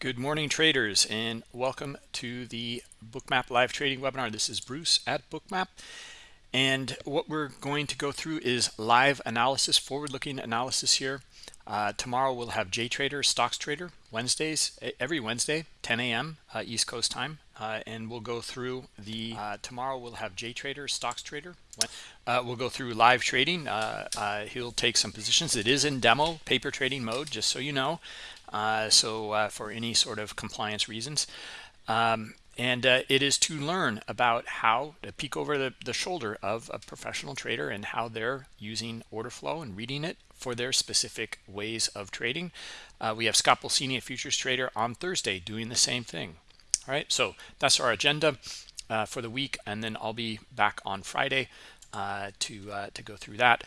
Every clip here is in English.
Good morning, traders, and welcome to the Bookmap live trading webinar. This is Bruce at Bookmap, and what we're going to go through is live analysis, forward-looking analysis here. Uh, tomorrow we'll have JTrader, Stocks Trader, Wednesdays, every Wednesday, 10 a.m. Uh, East Coast time, uh, and we'll go through the, uh, tomorrow we'll have JTrader, Stocks Trader. Uh, we'll go through live trading. Uh, he'll take some positions. It is in demo, paper trading mode, just so you know. Uh, so uh, for any sort of compliance reasons. Um, and uh, it is to learn about how to peek over the, the, shoulder of a professional trader and how they're using order flow and reading it for their specific ways of trading. Uh, we have Scott Pulcini, a futures trader, on Thursday doing the same thing. All right, so that's our agenda uh, for the week, and then I'll be back on Friday uh, to to go through that.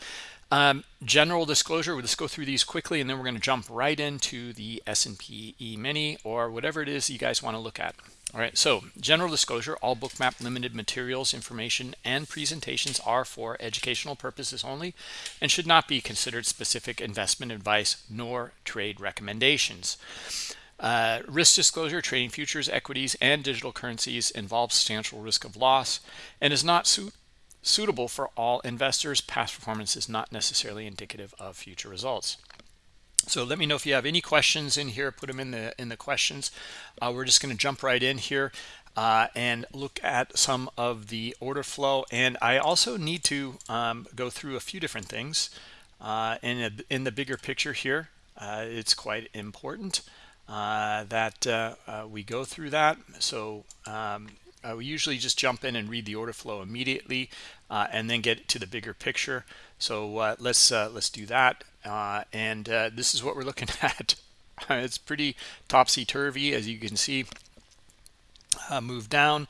Um, general disclosure, we'll just go through these quickly and then we're going to jump right into the S&P E-mini or whatever it is you guys want to look at. All right, so general disclosure, all bookmap limited materials, information, and presentations are for educational purposes only and should not be considered specific investment advice nor trade recommendations. Uh, risk disclosure, trading futures, equities, and digital currencies involves substantial risk of loss and is not suit suitable for all investors. Past performance is not necessarily indicative of future results. So let me know if you have any questions in here. Put them in the in the questions. Uh, we're just going to jump right in here uh, and look at some of the order flow. And I also need to um, go through a few different things. Uh, in a, in the bigger picture here, uh, it's quite important that uh, we go through that. So um, uh, we usually just jump in and read the order flow immediately uh, and then get to the bigger picture. So uh, let's uh, let's do that. Uh, and uh, this is what we're looking at. it's pretty topsy-turvy, as you can see. move down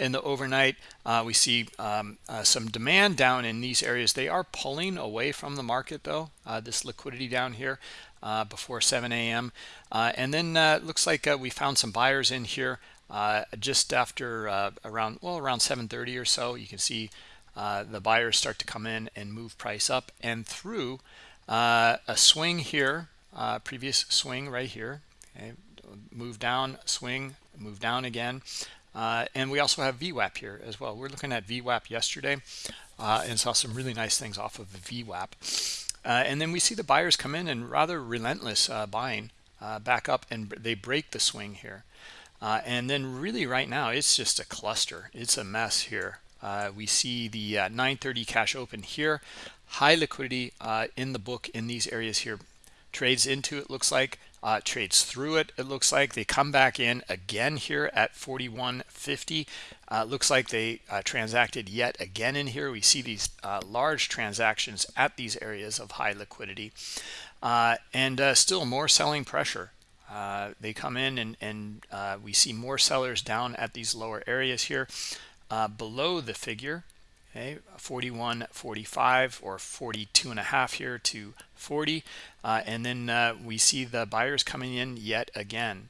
in the overnight. we see um, some demand down in these areas. They are pulling away from the market, though. this liquidity down here before 7 a.m. and then looks like we found some buyers in here uh, just after uh, around well around 7:30 or so you can see uh, the buyers start to come in and move price up and through uh, a swing here uh, previous swing right here okay. move down swing move down again uh, and we also have VWAP here as well we're looking at VWAP yesterday and saw some really nice things off of the VWAP and then we see the buyers come in and rather relentless buying back up and they break the swing here uh, and then really right now, it's just a cluster. It's a mess here. Uh, we see the uh, 930 cash open here. High liquidity uh, in the book in these areas here. Trades into it looks like. Uh, trades through it, it looks like. They come back in again here at 41.50. Uh, looks like they transacted yet again in here. We see these large transactions at these areas of high liquidity. and still more selling pressure uh, they come in and, and uh, we see more sellers down at these lower areas here uh, below the figure okay 41 45 or 42 and a half here to 40 uh, and then uh, we see the buyers coming in yet again.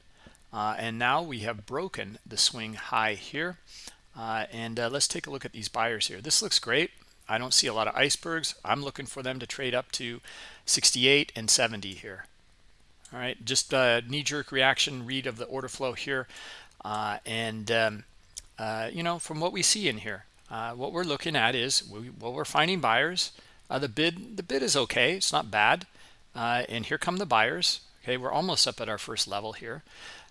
Uh, and now we have broken the swing high here. And let's take a look at these buyers here. This looks great. I don't see a lot of icebergs. I'm looking for them to trade up to 68 and 70 here. All right just a knee-jerk reaction read of the order flow here. Uh, and um, uh, you know from what we see in here uh, what we're looking at is we, well we're finding buyers uh, the bid the bid is okay it's not bad. Uh, and here come the buyers. Okay we're almost up at our first level here.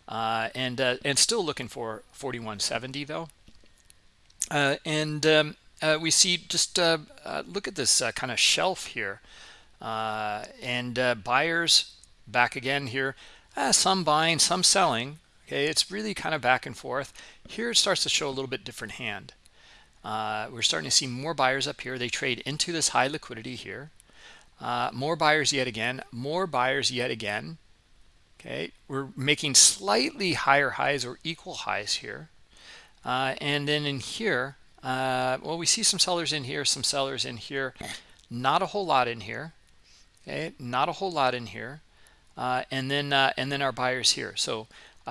Uh, and and still looking for 4170 though. And um, we see just look at this kind of shelf here. And buyers back again here. Uh, some buying some selling. Okay it's really kind of back and forth. Here it starts to show a little bit different hand uh, we're starting to see more buyers up here. They trade into this high liquidity here. Uh, more buyers yet again. More buyers yet again. Okay we're making slightly higher highs or equal highs here. Uh, and then in here uh, well we see some sellers in here some sellers in here. Not a whole lot in here. Okay not a whole lot in here. Uh, and then uh, and then our buyers here. So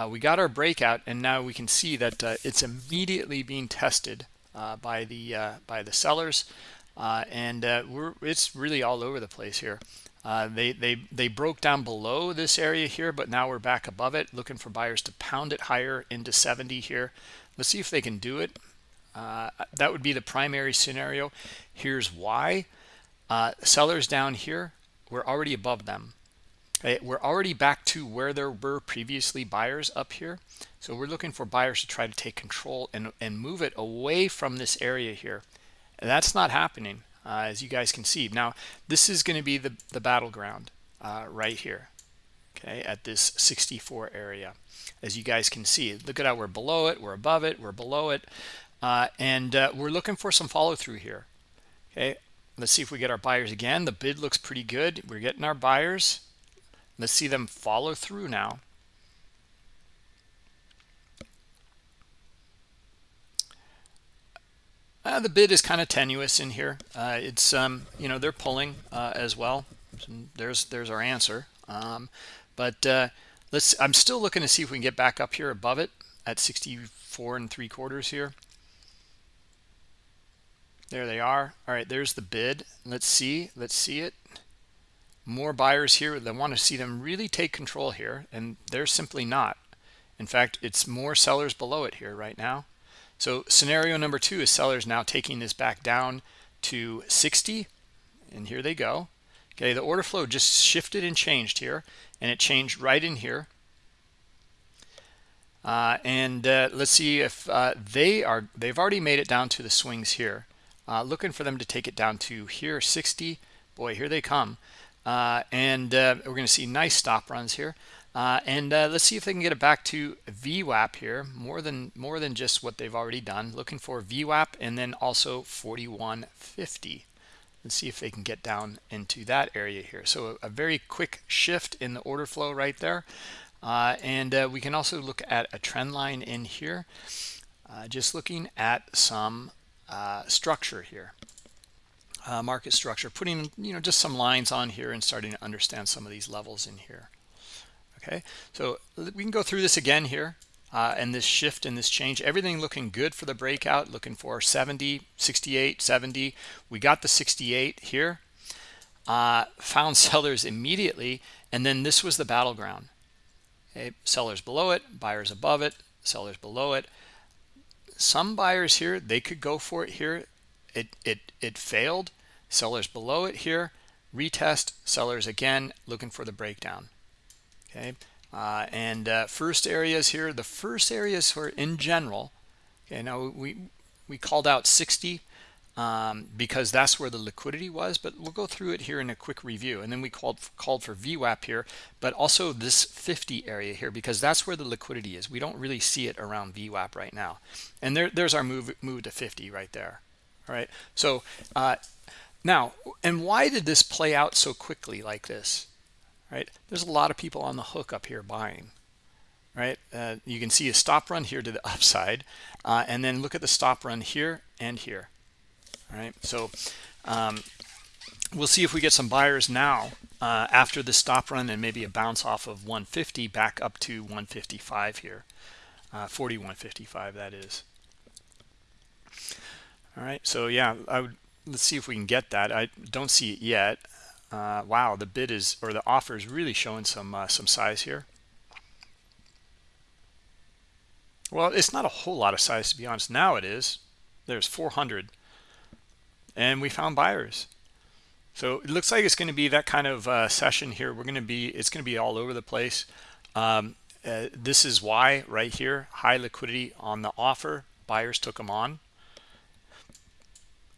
we got our breakout and now we can see that it's immediately being tested by the uh, by the sellers. And we're it's really all over the place here. Uh, they they they broke down below this area here but now we're back above it looking for buyers to pound it higher into 70 here. Let's see if they can do it. Uh, that would be the primary scenario. Here's why. Uh, sellers down here we're already above them we're already back to where there were previously buyers up here. So we're looking for buyers to try to take control and and move it away from this area here. And that's not happening uh, as you guys can see. Now this is going to be the the battleground uh, right here okay at this 64 area. As you guys can see look at how we're below it we're above it we're below it uh, and uh, we're looking for some follow through here okay? Let's see if we get our buyers again. The bid looks pretty good. We're getting our buyers let's see them follow through now Uh, the bid is kind of tenuous in here. Uh, it's um, you know they're pulling uh, as well. There's there's our answer. Um, but uh, let's. I'm still looking to see if we can get back up here above it at 64 and three quarters here. There they are. All right, there's the bid. Let's see. Let's see it. More buyers here. They want to see them really take control here, and they're simply not. In fact, it's more sellers below it here right now. So scenario number two is sellers now taking this back down to 60. And here they go. Okay, the order flow just shifted and changed here. And it changed right in here. Uh, and uh, let's see if uh, they are, they've already made it down to the swings here. Uh, looking for them to take it down to here, 60. Boy, here they come. Uh, and uh, we're going to see nice stop runs here. Uh, and let's see if they can get it back to VWAP here, more than more than just what they've already done. Looking for VWAP and then also 4150. Let's see if they can get down into that area here. So a, a very quick shift in the order flow right there. Uh, and uh, we can also look at a trend line in here. Uh, just looking at some structure here. Market structure, putting you know just some lines on here and starting to understand some of these levels in here. Okay? So we can go through this again here uh, and this shift and this change. Everything looking good for the breakout looking for 70 68 70 we got the 68 here uh, found sellers immediately and then this was the battleground. Okay? Sellers below it buyers above it sellers below it. Some buyers here they could go for it here. It it it failed sellers below it here. Retest sellers again looking for the breakdown. Okay uh, and uh, first areas here the first areas for in general okay now we we called out 60 um, because that's where the liquidity was but we'll go through it here in a quick review and then we called called for VWAP here but also this 50 area here because that's where the liquidity is. We don't really see it around VWAP right now. And there there's our move move to 50 right there all right? So uh, now and why did this play out so quickly like this? Right? There's a lot of people on the hook up here buying right? Uh, you can see a stop run here to the upside uh, and then look at the stop run here and here all right? So um, we'll see if we get some buyers now uh, after the stop run and maybe a bounce off of 150 back up to 155 here uh, 4155 that is. All right so yeah I would let's see if we can get that. I don't see it yet. Uh, wow the bid is or the offer is really showing some uh, some size here. Well it's not a whole lot of size to be honest. Now it is. There's 400 and we found buyers. So it looks like it's going to be that kind of uh, session here. We're going to be it's going to be all over the place. Um, uh, this is why right here high liquidity on the offer. Buyers took them on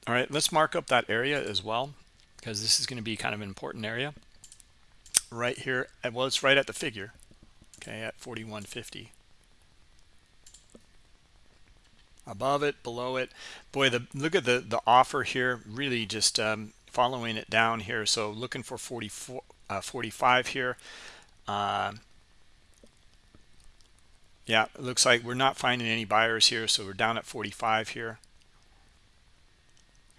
all right let's mark up that area as well because this is going to be kind of an important area. Right here well it's right at the figure okay at 4150 above it below it. Boy the look at the the offer here really just um, following it down here. So looking for 44 uh, 45 here. Uh, yeah it looks like we're not finding any buyers here so we're down at 45 here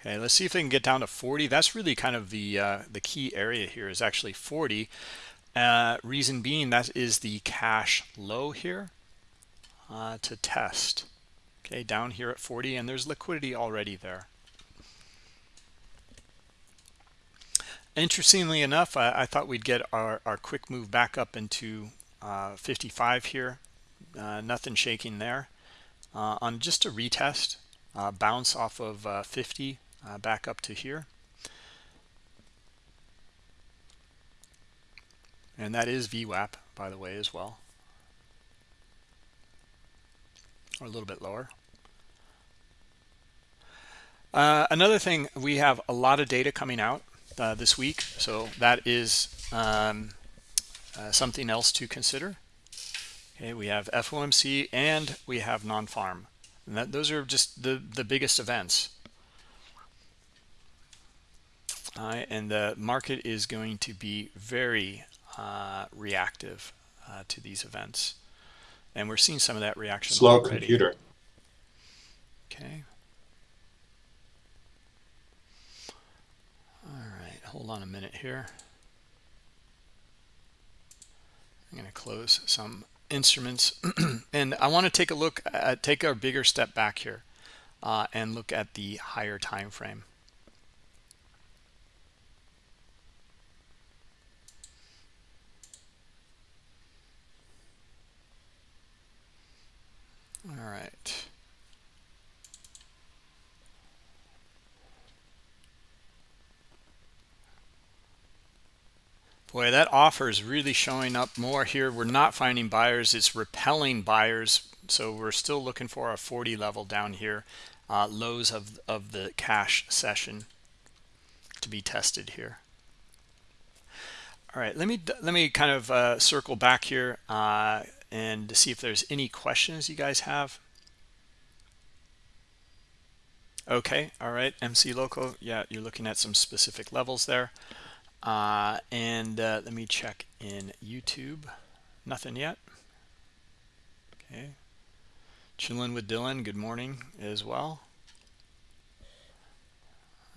Okay, let's see if they can get down to 40. That's really kind of the uh, the key area here is actually 40. Uh, reason being that is the cash low here uh, to test. Okay, down here at 40, and there's liquidity already there. interestingly enough I, I, thought we'd get our, our quick move back up into uh, 55 here uh, nothing shaking there uh, on just a retest bounce off of uh, 50 uh, back up to here. And that is VWAP by the way as well. Or a little bit lower. Uh, another thing we have a lot of data coming out uh, this week so that is um, uh, something else to consider. Okay we have FOMC and we have non-farm. And that those are just the the biggest events uh, and the market is going to be very uh, reactive uh, to these events. And we're seeing some of that reaction slow already. computer. Okay. All right hold on a minute here. I'm going to close some instruments. And I want to take a look at take our bigger step back here uh, and look at the higher time frame all right Boy, that offer is really showing up more here. We're not finding buyers. It's repelling buyers. So we're still looking for a 40 level down here. Uh, lows of, of the cash session to be tested here. All right, let me let me kind of uh, circle back here uh, and to see if there's any questions you guys have. Okay, all right, MC Local. Yeah, you're looking at some specific levels there. Uh, and uh, let me check in YouTube. Nothing yet. Okay. Chilling with Dylan. Good morning as well.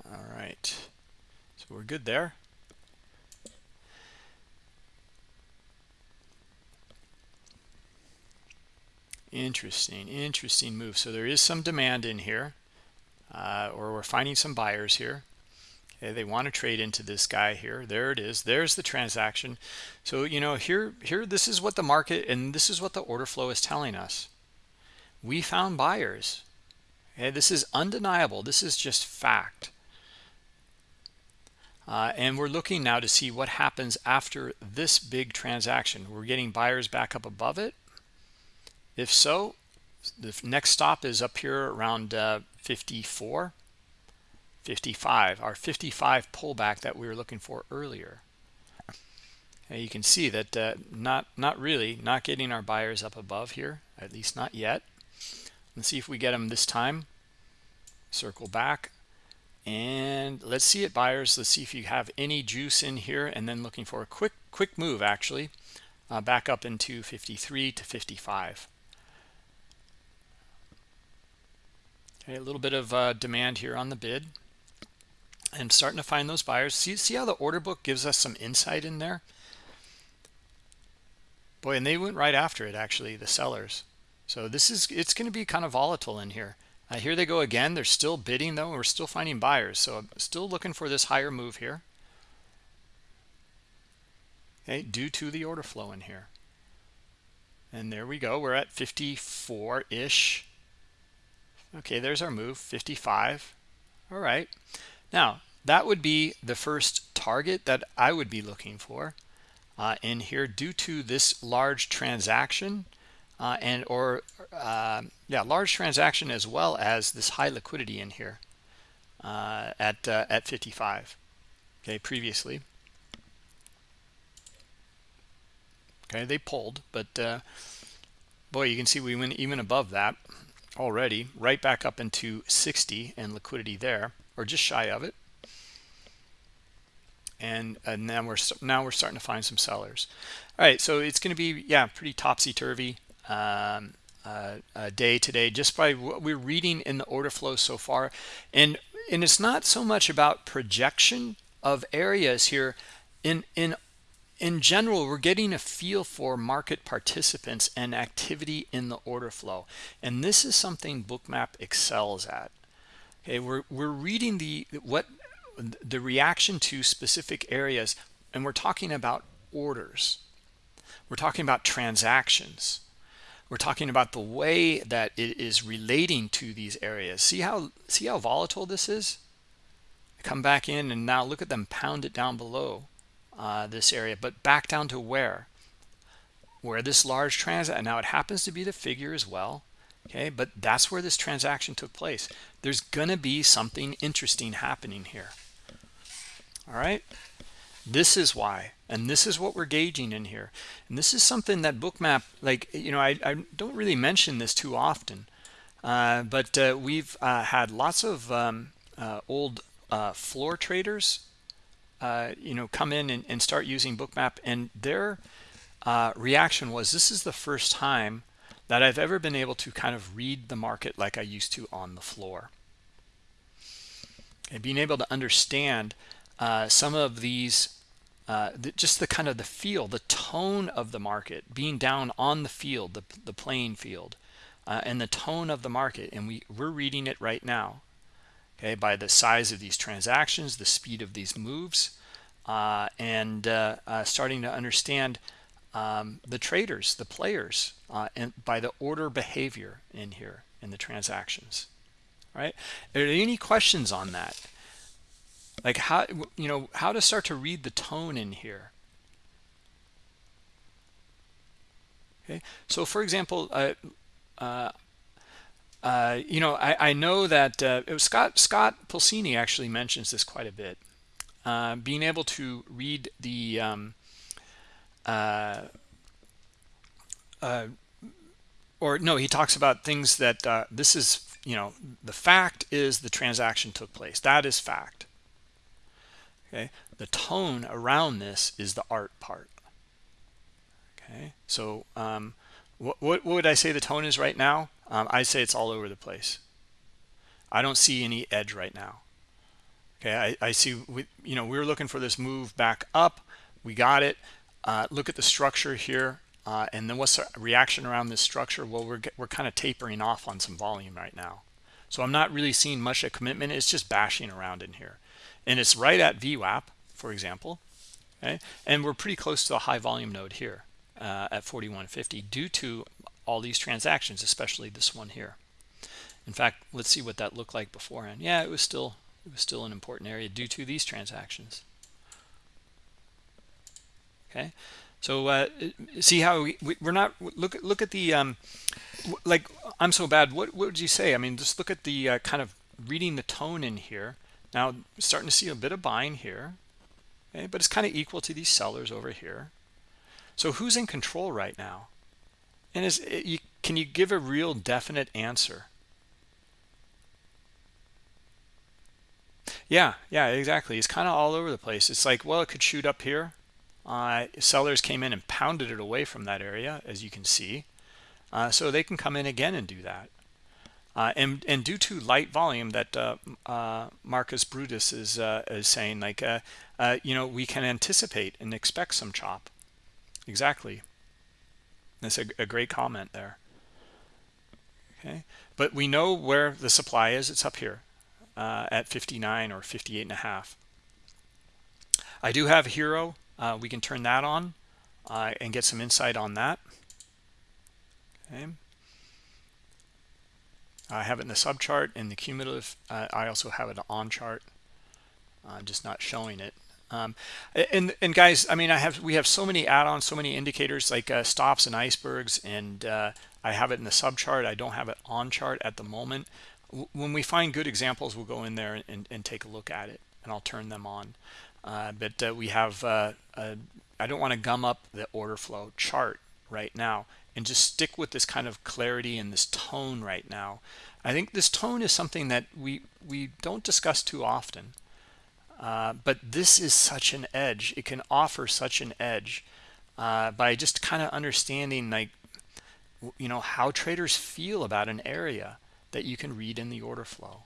All right. So we're good there. Interesting, interesting move. So there is some demand in here, uh, or we're finding some buyers here. Okay, they want to trade into this guy here. There it is. There's the transaction. So, you know, here, here, this is what the market and this is what the order flow is telling us. We found buyers. Okay, this is undeniable. This is just fact. Uh, and we're looking now to see what happens after this big transaction. We're getting buyers back up above it. If so, the next stop is up here around uh, 54. 55 our 55 pullback that we were looking for earlier. And you can see that uh, not not really not getting our buyers up above here at least not yet. Let's see if we get them this time. Circle back. And let's see it buyers. Let's see if you have any juice in here and then looking for a quick quick move actually uh, back up into 53 to 55 okay a little bit of uh, demand here on the bid. And starting to find those buyers. See see how the order book gives us some insight in there? Boy and they went right after it actually the sellers. So this is it's going to be kind of volatile in here. Uh, here they go again. They're still bidding though we're still finding buyers. So I'm still looking for this higher move here. Okay due to the order flow in here. And there we go. We're at 54 ish okay there's our move 55 all right now, that would be the first target that I would be looking for uh, in here due to this large transaction uh, and or uh, yeah, large transaction as well as this high liquidity in here uh, at uh, at 55. Okay, previously. Okay, they pulled, but uh, boy, you can see we went even above that already, right back up into 60 and liquidity there or just shy of it. And and now we're now we're starting to find some sellers. All right so it's going to be yeah pretty topsy-turvy um, uh, uh, day today just by what we're reading in the order flow so far. And and it's not so much about projection of areas here in in in general we're getting a feel for market participants and activity in the order flow. And this is something bookmap excels at. Okay we're we're reading the what the reaction to specific areas and we're talking about orders. We're talking about transactions. We're talking about the way that it is relating to these areas. See how see how volatile this is? Come back in and now look at them pound it down below uh, this area but back down to where? Where this large transaction now it happens to be the figure as well okay but that's where this transaction took place. There's gonna be something interesting happening here all right? This is why and this is what we're gauging in here. And this is something that bookmap like you know i, I don't really mention this too often uh, but uh, we've uh, had lots of um, uh, old floor traders uh, you know come in and, and, start using bookmap and their reaction was this is the first time that I've ever been able to kind of read the market like I used to on the floor. And being able to understand uh, some of these uh, the, just the kind of the feel the tone of the market being down on the field the, the playing field uh, and the tone of the market and we we're reading it right now okay by the size of these transactions the speed of these moves uh, and uh, uh, starting to understand um, the traders the players and by the order behavior in here in the transactions right? Are there any questions on that? Like how you know how to start to read the tone in here? Okay so for example uh, uh, uh, you know I, I know that uh, it was Scott Scott Pulcini actually mentions this quite a bit. Uh, being able to read the um, uh, or no he talks about things that this is you know the fact is the transaction took place. That is fact. Okay? The tone around this is the art part. Okay? So um, what, what, would i say the tone is right now um, i say it's all over the place. I don't see any edge right now. Okay i, I see we, you know we are looking for this move back up. We got it. Uh, look at the structure here uh, and then what's the reaction around this structure? Well we're we're kind of tapering off on some volume right now. So i'm not really seeing much of commitment. It's just bashing around in here. And it's right at VWAP, for example. Okay, and we're pretty close to a high volume node here uh, at 4150 due to all these transactions, especially this one here. In fact, let's see what that looked like beforehand. Yeah, it was still it was still an important area due to these transactions. Okay, so uh, see how we, we are not look at look at the um, like I'm so bad. What what would you say? I mean, just look at the uh, kind of reading the tone in here now, starting to see a bit of buying here, okay, but it's kind of equal to these sellers over here. So who's in control right now? And is it, you, can you give a real definite answer? Yeah, yeah, exactly. It's kind of all over the place. It's like, well, it could shoot up here. Uh, sellers came in and pounded it away from that area, as you can see. Uh, so they can come in again and do that. Uh, and and due to light volume that uh, uh, Marcus Brutus is uh, is saying, like uh, uh, you know, we can anticipate and expect some chop. Exactly. That's a, a great comment there. Okay, but we know where the supply is. It's up here uh, at 59 or 58 and a half. I do have Hero. Uh, we can turn that on uh, and get some insight on that. Okay. I have it in the sub chart in the cumulative. Uh, I also have it on chart. I'm just not showing it. Um, and and guys, I mean, I have we have so many add-ons, so many indicators like uh, stops and icebergs, and uh, I have it in the sub chart. I don't have it on chart at the moment. When we find good examples, we'll go in there and, and take a look at it, and I'll turn them on. Uh, but uh, we have uh, I don't want to gum up the order flow chart right now and just stick with this kind of clarity and this tone right now. I think this tone is something that we we don't discuss too often. Uh, but this is such an edge. It can offer such an edge uh, by just kind of understanding like you know how traders feel about an area that you can read in the order flow.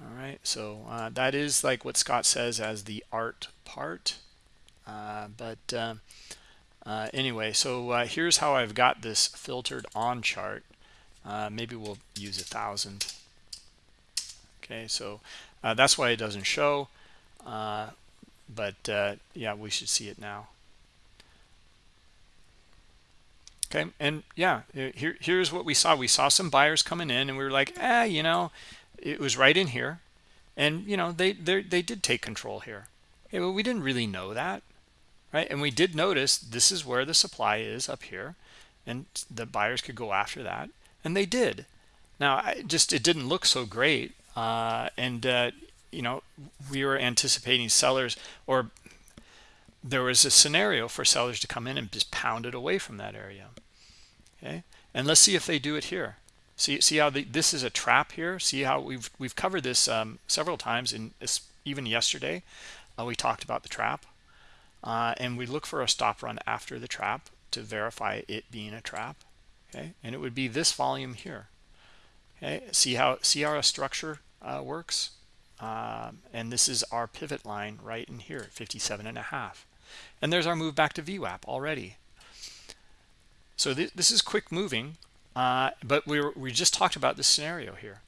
All right, so uh, that is like what Scott says as the art part. Uh, but uh, uh, anyway so here's how I've got this filtered on chart maybe we'll use a thousand okay so uh, that's why it doesn't show uh, but uh, yeah we should see it now. Okay and yeah here here's what we saw. We saw some buyers coming in and we were like eh you know it was right in here. And you know they they they did take control here. Okay, well we didn't really know that right? And we did notice this is where the supply is up here and the buyers could go after that and they did. Now I just it didn't look so great uh, and uh, you know we were anticipating sellers or there was a scenario for sellers to come in and just pound it away from that area okay? And let's see if they do it here. See see how the, this is a trap here? See how we've we've covered this um, several times in this, even yesterday uh, we talked about the trap. Uh, and we look for a stop run after the trap to verify it being a trap okay? And it would be this volume here okay? See how see how a structure uh, works. Um, and this is our pivot line right in here 57 and a half. And there's our move back to VWAP already. So th this is quick moving uh, but we were, we just talked about this scenario here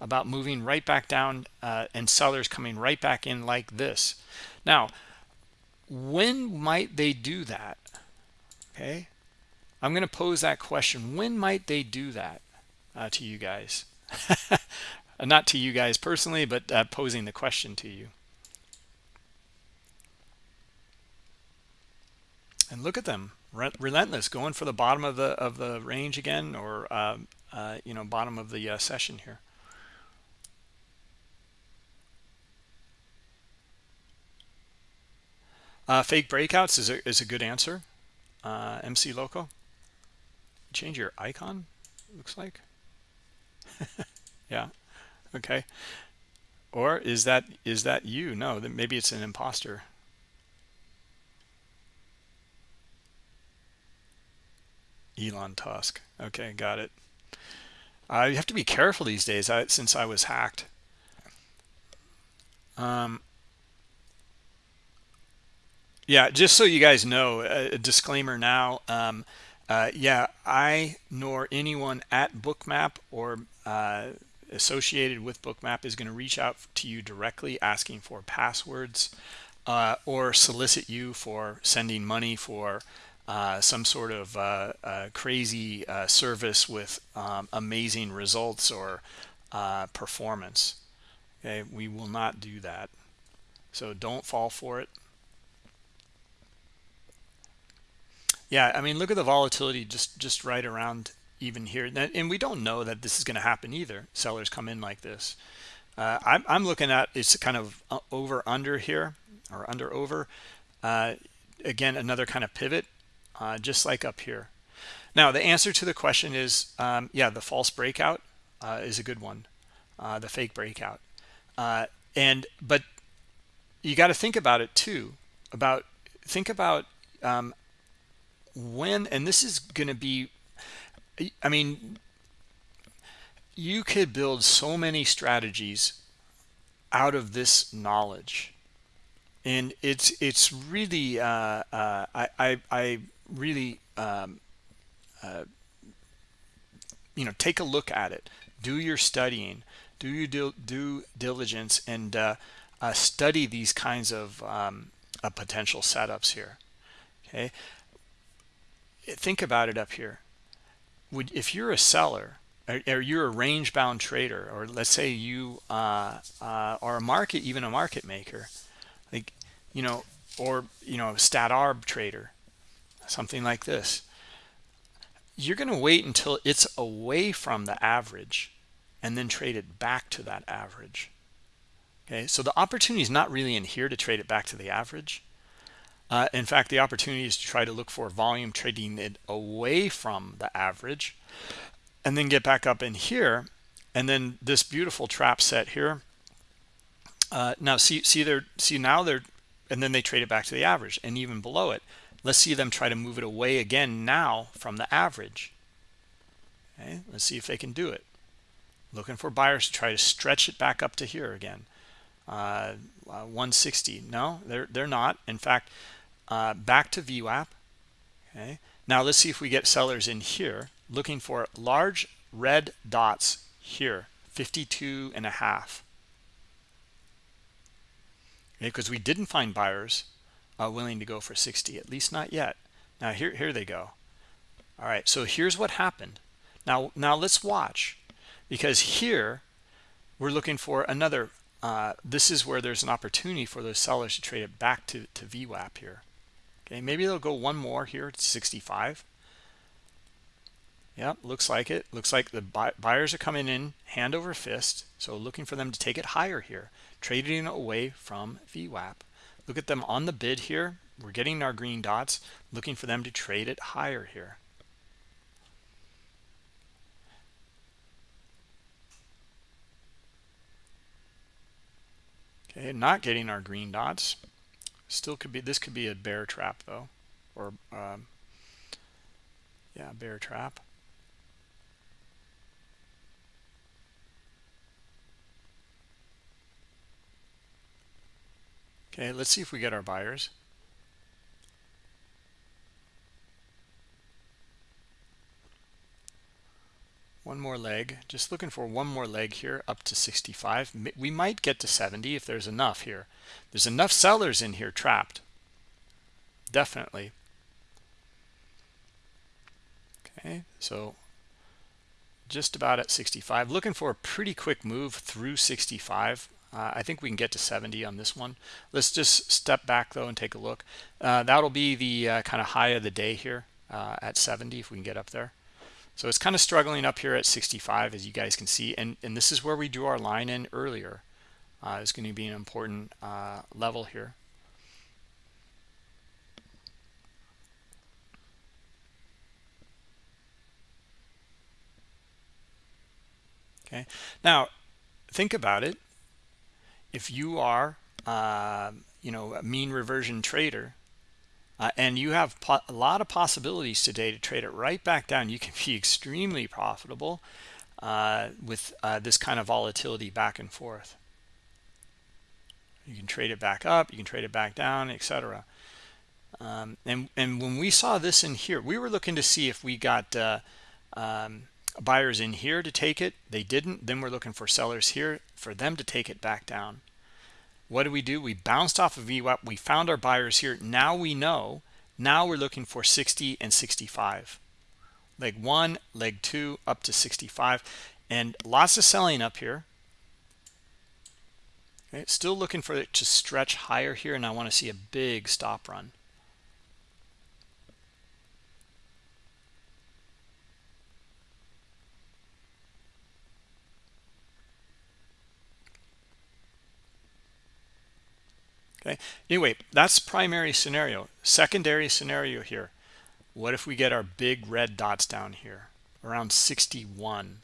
about moving right back down uh, and sellers coming right back in like this. Now when might they do that? Okay. I'm going to pose that question. When might they do that uh, to you guys not to you guys personally but uh, posing the question to you. And look at them relentless going for the bottom of the of the range again or uh, uh, you know bottom of the uh, session here. Uh, fake breakouts is a, is a good answer. Uh, MC Loco. Change your icon looks like. Yeah okay or is that is that you no maybe it's an imposter Elon Tusk. Okay, got it. Uh, you have to be careful these days I, since I was hacked. Um, yeah, just so you guys know, a, disclaimer now. Um, uh, yeah, I nor anyone at Bookmap or uh, associated with Bookmap is going to reach out to you directly asking for passwords uh, or solicit you for sending money for uh, some sort of uh, crazy uh, service with um, amazing results or uh, performance. Okay, we will not do that. So don't fall for it. Yeah, I mean, look at the volatility just just right around even here, and we don't know that this is going to happen either. Sellers come in like this. Uh, I'm, I'm looking at it's kind of over under here or under over. again, another kind of pivot uh, just like up here. Now, the answer to the question is, um, yeah, the false breakout uh, is a good one, uh, the fake breakout. Uh, and but you got to think about it too. About think about um, when, and this is going to be. I mean, you could build so many strategies out of this knowledge. And it's it's really uh, uh, I, I, I really um, uh, you know take a look at it. Do your studying. Do your due, diligence and uh, uh, study these kinds of um, uh, potential setups here. Okay? Think about it up here would if you're a seller or, or you're a range bound trader or let's say you uh, uh, are a market even a market maker like you know or you know stat arb trader something like this you're going to wait until it's away from the average and then trade it back to that average. Okay so the opportunity is not really in here to trade it back to the average uh, in fact the opportunity is to try to look for volume trading it away from the average and then get back up in here. And then this beautiful trap set here uh, now see see they're see now they're and then they trade it back to the average and even below it. Let's see them try to move it away again now from the average. Okay let's see if they can do it. Looking for buyers to try to stretch it back up to here again uh, uh, 160 no they're they're not. In fact uh, back to VWAP. Okay. Now let's see if we get sellers in here looking for large red dots here 52 and a half. Because we didn't find buyers uh, willing to go for 60 at least not yet. Now here here they go. All right so here's what happened. Now now let's watch because here we're looking for another uh, this is where there's an opportunity for those sellers to trade it back to to VWAP here. Okay maybe they'll go one more here to 65 Yep, looks like it. Looks like the buyers are coming in hand over fist so looking for them to take it higher here. Trading away from VWAP look at them on the bid here. We're getting our green dots looking for them to trade it higher here okay not getting our green dots still could be this could be a bear trap though or um, yeah bear trap Okay, let's see if we get our buyers. One more leg, just looking for one more leg here up to 65. We might get to 70 if there's enough here. There's enough sellers in here trapped. Definitely. Okay, so just about at 65. Looking for a pretty quick move through 65. Uh, I think we can get to 70 on this one. Let's just step back though and take a look. Uh, that'll be the uh, kind of high of the day here uh, at 70 if we can get up there. So it's kind of struggling up here at 65 as you guys can see. And, and this is where we drew our line in earlier. Uh, it's going to be an important uh, level here. Okay. Now, think about it if you are uh, you know a mean reversion trader uh, and you have a lot of possibilities today to trade it right back down. You can be extremely profitable uh, with uh, this kind of volatility back and forth. You can trade it back up you can trade it back down etc um, and and when we saw this in here we were looking to see if we got uh, um, buyers in here to take it. They didn't. Then we're looking for sellers here for them to take it back down what do we do? We bounced off of VWAP. We found our buyers here. Now we know. Now we're looking for 60 and 65 leg one leg two up to 65 and lots of selling up here. Okay still looking for it to stretch higher here and I want to see a big stop run okay? Anyway that's primary scenario. Secondary scenario here. What if we get our big red dots down here around 61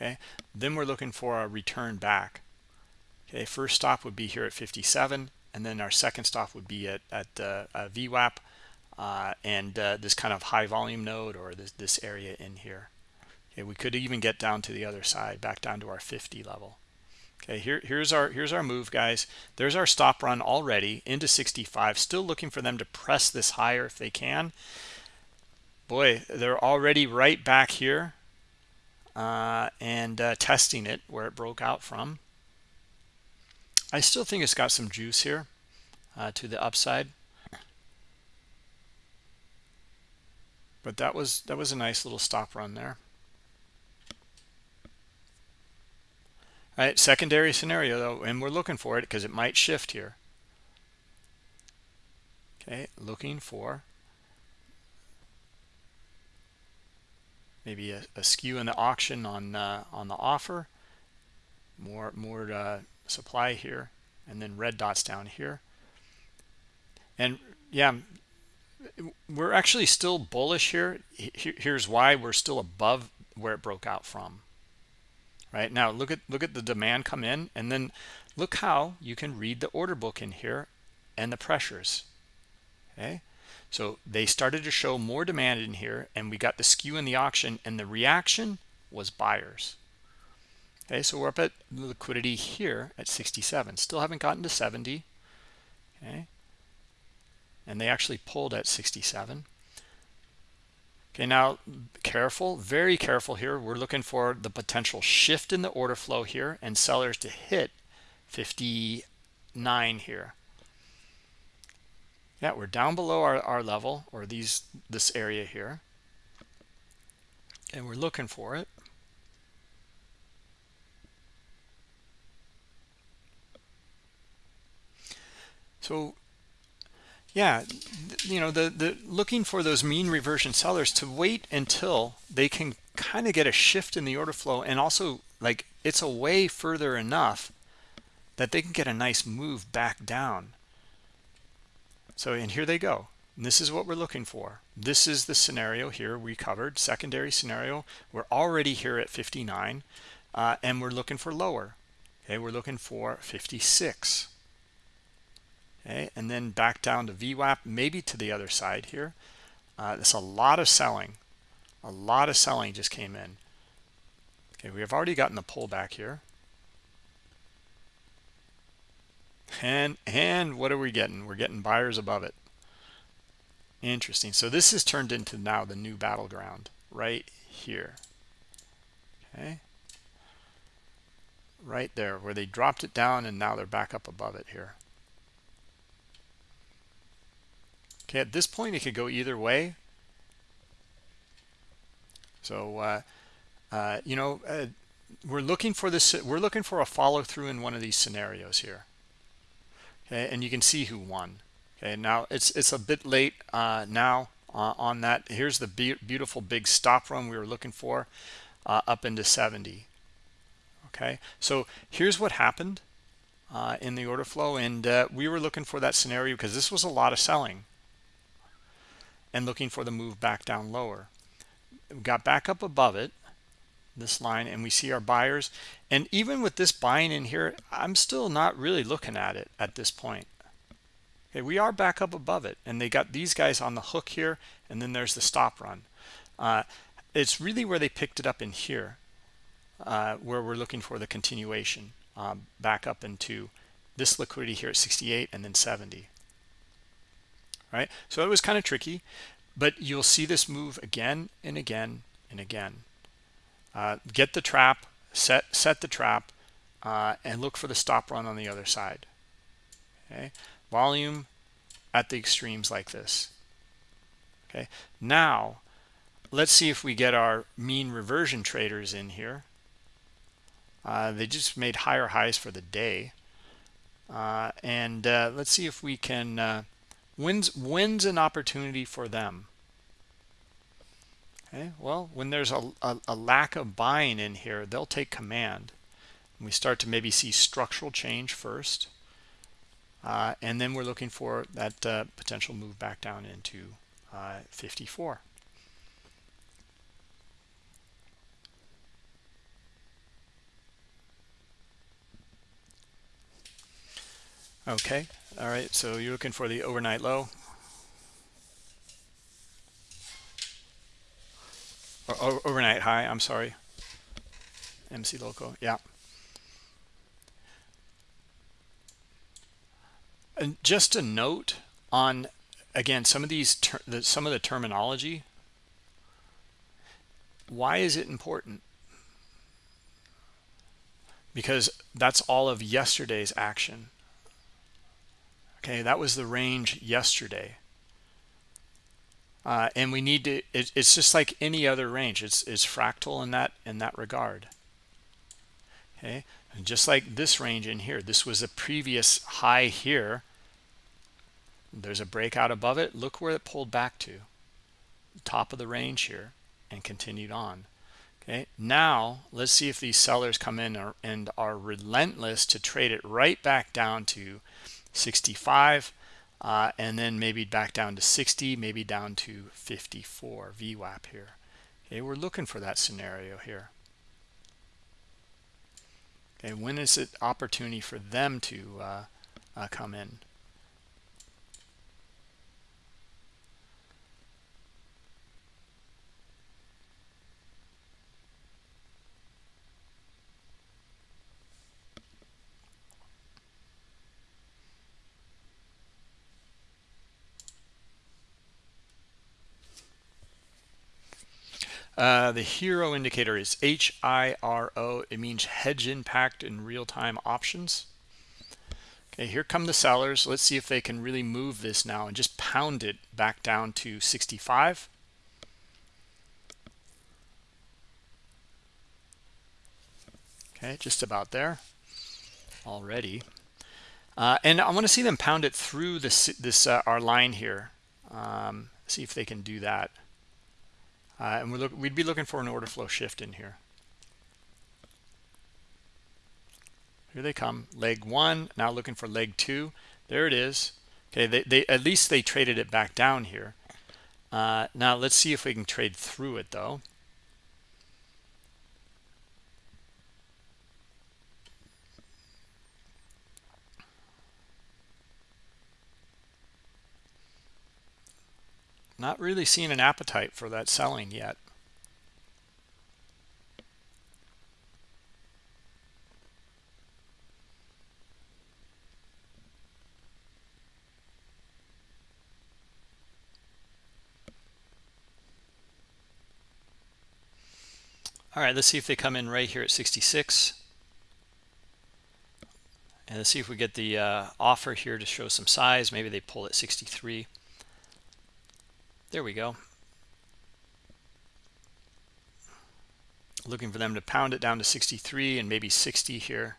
okay? Then we're looking for a return back. Okay? First stop would be here at 57 and then our second stop would be at, at uh, VWAP uh, and uh, this kind of high volume node or this, this area in here. Okay? We could even get down to the other side back down to our 50 level okay here here's our here's our move guys. There's our stop run already into 65 still looking for them to press this higher if they can. Boy they're already right back here uh, and uh, testing it where it broke out from. I still think it's got some juice here uh, to the upside. But that was that was a nice little stop run there right? Secondary scenario though and we're looking for it because it might shift here. Okay looking for maybe a, a skew in the auction on uh, on the offer. More more uh, supply here and then red dots down here. And yeah we're actually still bullish here. Here's why we're still above where it broke out from right? Now look at look at the demand come in and then look how you can read the order book in here and the pressures okay? So they started to show more demand in here and we got the skew in the auction and the reaction was buyers okay? So we're up at liquidity here at 67 still haven't gotten to 70 okay? And they actually pulled at 67 Okay, now careful, very careful here. We're looking for the potential shift in the order flow here and sellers to hit 59 here. Yeah we're down below our, our level or these this area here. And we're looking for it. So yeah you know the the looking for those mean reversion sellers to wait until they can kind of get a shift in the order flow and also like it's away further enough that they can get a nice move back down. So and here they go. And this is what we're looking for. This is the scenario here we covered secondary scenario. We're already here at 59 uh, and we're looking for lower. Okay we're looking for 56 okay? And then back down to VWAP maybe to the other side here. Uh, there's a lot of selling. A lot of selling just came in. Okay we have already gotten the pullback here. And and what are we getting? We're getting buyers above it. Interesting. So this has turned into now the new battleground right here. Okay. Right there where they dropped it down and now they're back up above it here okay at this point it could go either way. So uh, uh, you know uh, we're looking for this we're looking for a follow-through in one of these scenarios here. Okay and you can see who won. Okay now it's it's a bit late uh, now uh, on that. Here's the be beautiful big stop run we were looking for uh, up into 70 okay so here's what happened in the order flow and we were looking for that scenario because this was a lot of selling and looking for the move back down lower. We got back up above it this line and we see our buyers. And even with this buying in here i'm still not really looking at it at this point. Okay we are back up above it and they got these guys on the hook here and then there's the stop run. Uh, it's really where they picked it up in here uh, where we're looking for the continuation um, back up into this liquidity here at 68 and then 70 right? So it was kind of tricky but you'll see this move again and again and again. Uh, get the trap set set the trap uh, and look for the stop run on the other side okay? Volume at the extremes like this okay? Now let's see if we get our mean reversion traders in here. Uh, they just made higher highs for the day. Uh, and uh, let's see if we can uh, when's when's an opportunity for them? Okay well when there's a, a, a, lack of buying in here they'll take command. And we start to maybe see structural change first uh, and then we're looking for that uh, potential move back down into uh, 54 okay all right so you're looking for the overnight low? Or, overnight high i'm sorry. Mc Loco, yeah. And just a note on again some of these some of the terminology. Why is it important? Because that's all of yesterday's action okay that was the range yesterday. Uh, and we need to it, it's just like any other range. It's it's fractal in that in that regard. Okay and just like this range in here this was a previous high here. There's a breakout above it. Look where it pulled back to. Top of the range here and continued on. Okay now let's see if these sellers come in and are relentless to trade it right back down to 65 uh, and then maybe back down to 60 maybe down to 54 VWAP here. Okay we're looking for that scenario here. Okay when is it opportunity for them to uh, uh, come in Uh, the HIRO indicator is H-I-R-O. It means hedge impact in real-time options. Okay, here come the sellers. Let's see if they can really move this now and just pound it back down to 65. Okay, just about there already. Uh, and I want to see them pound it through this this uh, our line here. Um, see if they can do that. Uh, and we look, we'd be looking for an order flow shift in here. Here they come. Leg one. Now looking for leg two. There it is. Okay, they, they at least they traded it back down here. Uh, now let's see if we can trade through it though. Not really seeing an appetite for that selling yet. All right, let's see if they come in right here at 66. And let's see if we get the uh, offer here to show some size. Maybe they pull at 63. There we go. Looking for them to pound it down to 63 and maybe 60 here.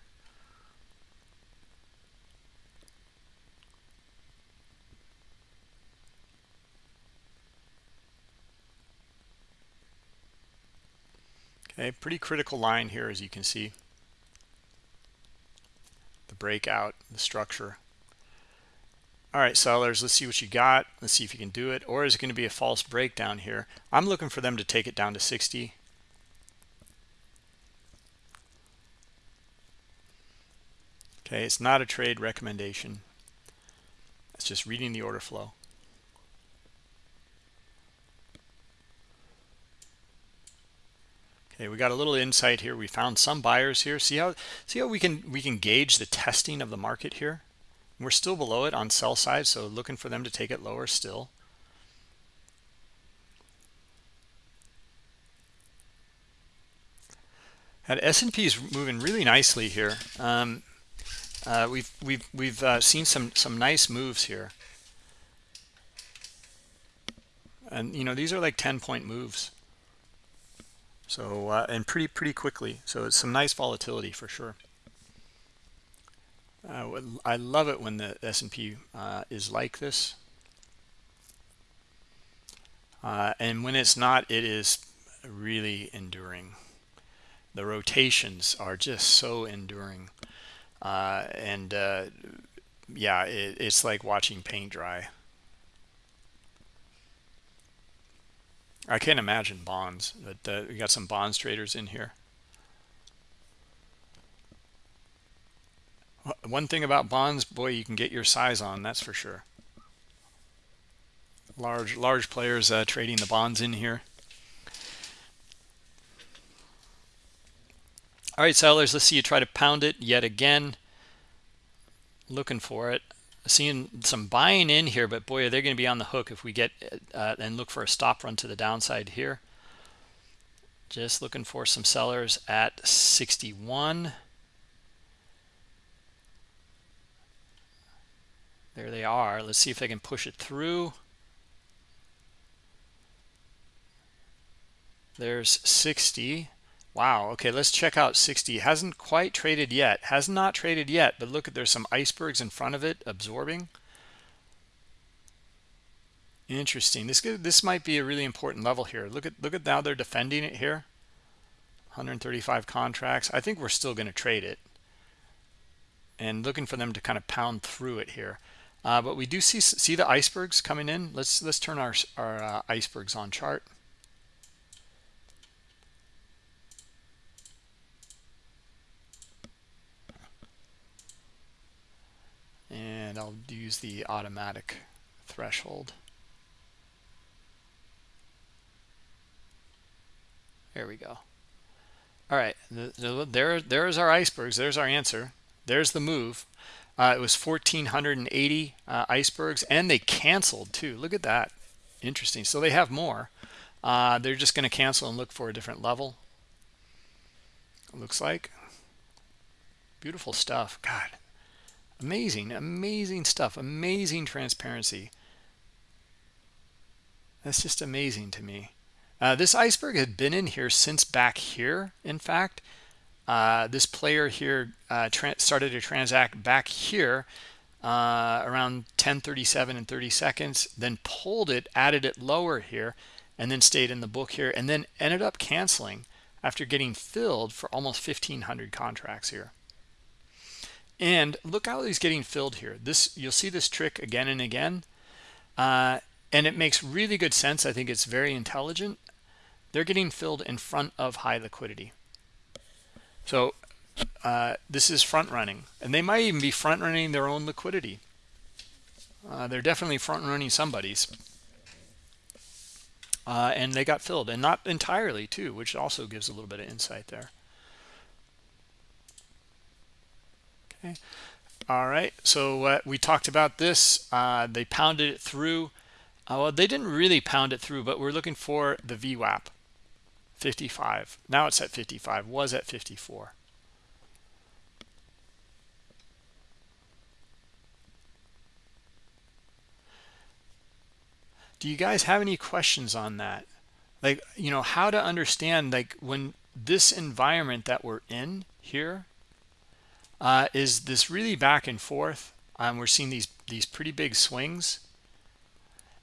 Okay, pretty critical line here as you can see. The breakout, the structure. All right, sellers, let's see what you got. Let's see if you can do it. Or is it going to be a false breakdown here? I'm looking for them to take it down to 60. Okay, it's not a trade recommendation. It's just reading the order flow. Okay, we got a little insight here. We found some buyers here. See how see how we can we can gauge the testing of the market here? We're still below it on sell side, so looking for them to take it lower still. And S&P is moving really nicely here. Um, uh, we've we've we've uh, seen some some nice moves here, and you know these are like 10 point moves. So uh, and pretty pretty quickly. So it's some nice volatility for sure. Uh, I love it when the S&P uh, is like this. Uh, and when it's not, it is really enduring. The rotations are just so enduring. Uh, and uh, yeah, it, it's like watching paint dry. I can't imagine bonds, but uh, we got some bonds traders in here. One thing about bonds, boy, you can get your size on, that's for sure. Large, large players uh, trading the bonds in here. All right, sellers, let's see you try to pound it yet again. Looking for it. Seeing some buying in here, but boy, they're they going to be on the hook if we get uh, and look for a stop run to the downside here. Just looking for some sellers at 61. There they are. Let's see if they can push it through. There's 60. Wow. Okay, let's check out 60. Hasn't quite traded yet. Has not traded yet, but look at there's some icebergs in front of it absorbing. Interesting. This this might be a really important level here. Look at look at now they're defending it here. 135 contracts. I think we're still going to trade it. And looking for them to kind of pound through it here. Uh, but we do see see the icebergs coming in. Let's let's turn our our uh, icebergs on chart. And I'll use the automatic threshold. There we go. All right, there there's our icebergs. There's our answer. There's the move. Uh, it was 1,480 uh, icebergs, and they canceled too. Look at that. Interesting. So they have more. Uh, they're just going to cancel and look for a different level. Looks like. Beautiful stuff. God, amazing amazing stuff amazing transparency that's just amazing to me uh, this iceberg had been in here since back here in fact uh, this player here uh, started to transact back here uh, around 1037 and 30 seconds then pulled it added it lower here and then stayed in the book here and then ended up canceling after getting filled for almost 1500 contracts here. And look how he's getting filled here. This you'll see this trick again and again uh, and it makes really good sense. I think it's very intelligent. They're getting filled in front of high liquidity so uh, this is front running and they might even be front running their own liquidity. Uh, they're definitely front running somebody's. Uh, and they got filled and not entirely too which also gives a little bit of insight there. Okay. All right so uh, we talked about this. Uh, they pounded it through. Uh, well they didn't really pound it through but we're looking for the VWAP 55 now it's at 55 was at 54 do you guys have any questions on that? Like you know how to understand like when this environment that we're in here uh, is this really back and forth um, we're seeing these these pretty big swings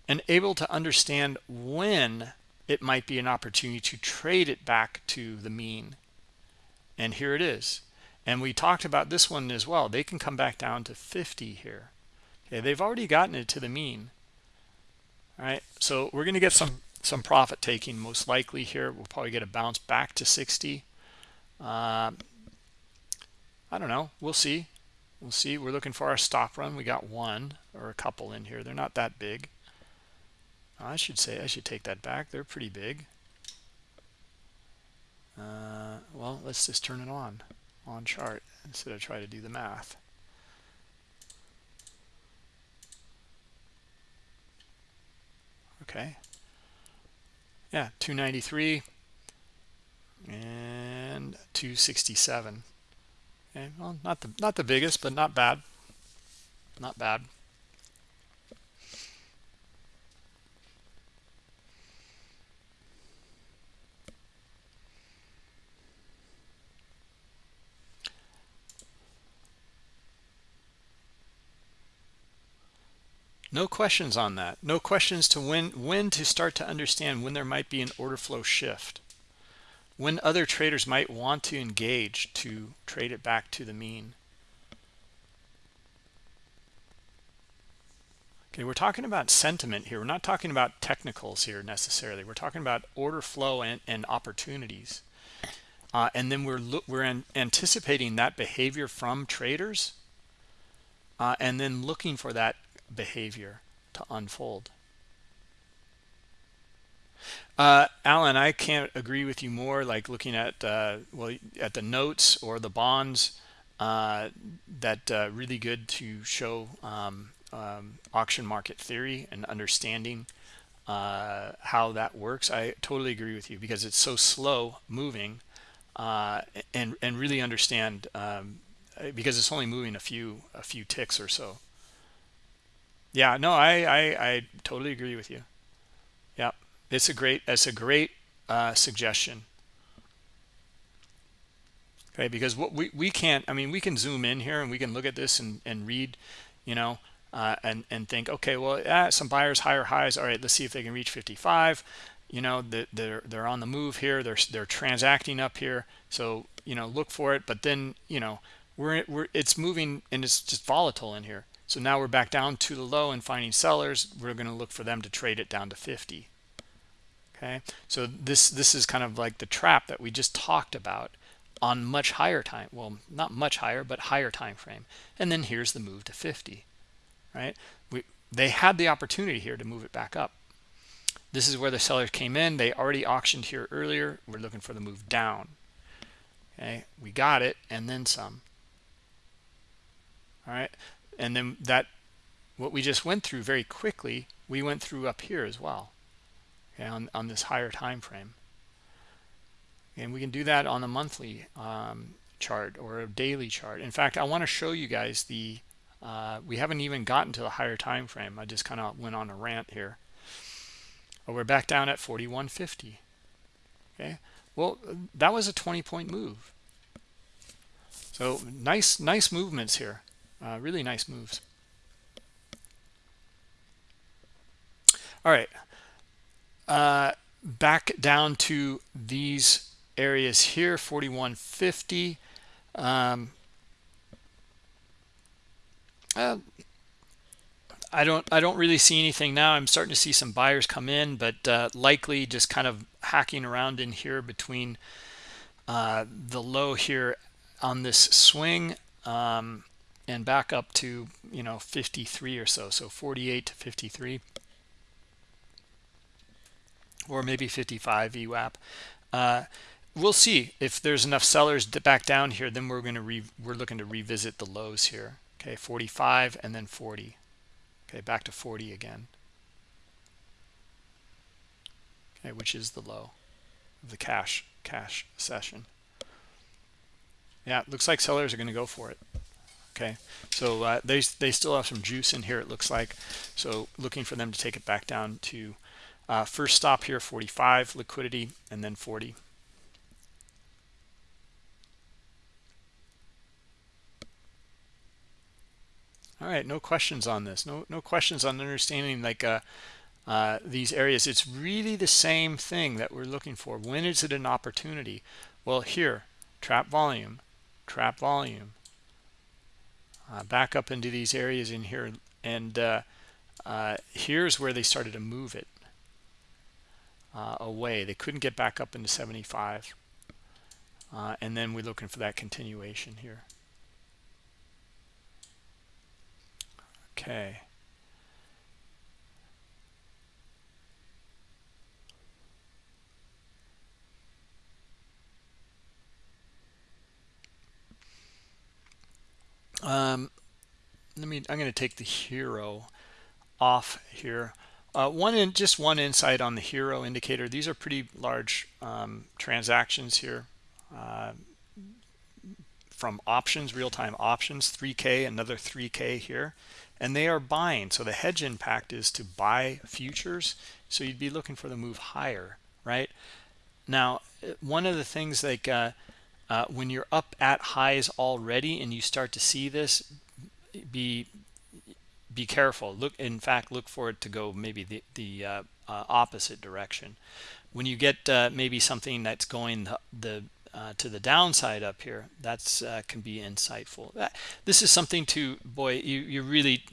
and able to understand when it might be an opportunity to trade it back to the mean. And here it is. And we talked about this one as well. They can come back down to 50 here. Okay they've already gotten it to the mean. All right so we're going to get some some profit taking most likely here. We'll probably get a bounce back to 60 uh, i don't know. We'll see. We'll see. We're looking for our stop run. We got one or a couple in here. They're not that big i should say i should take that back. They're pretty big. Uh, well let's just turn it on on chart instead of try to do the math. Okay. Yeah 293 and 267 okay well not the not the biggest but not bad. Not bad no questions on that. No questions to when when to start to understand when there might be an order flow shift. When other traders might want to engage to trade it back to the mean. Okay we're talking about sentiment here. We're not talking about technicals here necessarily. We're talking about order flow and, and opportunities. Uh, and then we're we're anticipating that behavior from traders uh, and then looking for that behavior to unfold. Uh, Alan, I can't agree with you more. Like looking at uh, well at the notes or the bonds, uh, that uh, really good to show um, um, auction market theory and understanding uh, how that works. I totally agree with you because it's so slow moving, uh, and and really understand um, because it's only moving a few a few ticks or so yeah no I, I i totally agree with you. Yeah it's a great it's a great uh, suggestion. Okay because what we we can't i mean we can zoom in here and we can look at this and and read you know uh, and and think okay well yeah, some buyers higher highs. All right let's see if they can reach 55 you know they're they're on the move here. They're they're transacting up here. So you know look for it. But then you know we're we're it's moving and it's just volatile in here so now we're back down to the low and finding sellers. We're going to look for them to trade it down to 50. Okay, so this this is kind of like the trap that we just talked about on much higher time. Well, not much higher, but higher time frame. And then here's the move to 50. Right? We they had the opportunity here to move it back up. This is where the sellers came in. They already auctioned here earlier. We're looking for the move down. Okay, we got it and then some. All right, and then that what we just went through very quickly we went through up here as well okay, on, on this higher time frame. And we can do that on a monthly um, chart or a daily chart. In fact I want to show you guys the uh, we haven't even gotten to the higher time frame. I just kind of went on a rant here. We're back down at 4150 okay? Well that was a 20 point move. So nice nice movements here uh, really nice moves. All right. Uh, back down to these areas here 4150 um, uh, I don't I don't really see anything now. I'm starting to see some buyers come in, but uh, likely just kind of hacking around in here between uh, the low here on this swing. Um, and back up to you know 53 or so, so 48 to 53 or maybe 55 VWAP. Uh, we'll see. If there's enough sellers back down here. Then we're going to we're looking to revisit the lows here. Okay 45 and then 40 okay back to 40 again. Okay which is the low of the cash cash session. Yeah looks like sellers are going to go for it okay. So uh, they they still have some juice in here it looks like. So looking for them to take it back down to uh, first stop here 45 liquidity and then 40 all right no questions on this. No no questions on understanding like uh, uh, these areas. It's really the same thing that we're looking for. When is it an opportunity? Well here trap volume trap volume uh, back up into these areas in here and uh, uh, here's where they started to move it uh, away they couldn't get back up into 75 and then we're looking for that continuation here Okay. Um, let me, I'm going to take the HIRO off here. Uh, one in just one insight on the HIRO indicator. These are pretty large um, transactions here. Uh, from options, real-time options, 3K, another 3K here. And they are buying. So the hedge impact is to buy futures. So you'd be looking for the move higher right? Now one of the things like uh, uh, when you're up at highs already and you start to see this be be careful. Look in fact look for it to go maybe the, the uh, uh opposite direction. When you get uh, maybe something that's going the, the uh, to the downside up here that's uh, can be insightful. That, this is something to boy you you really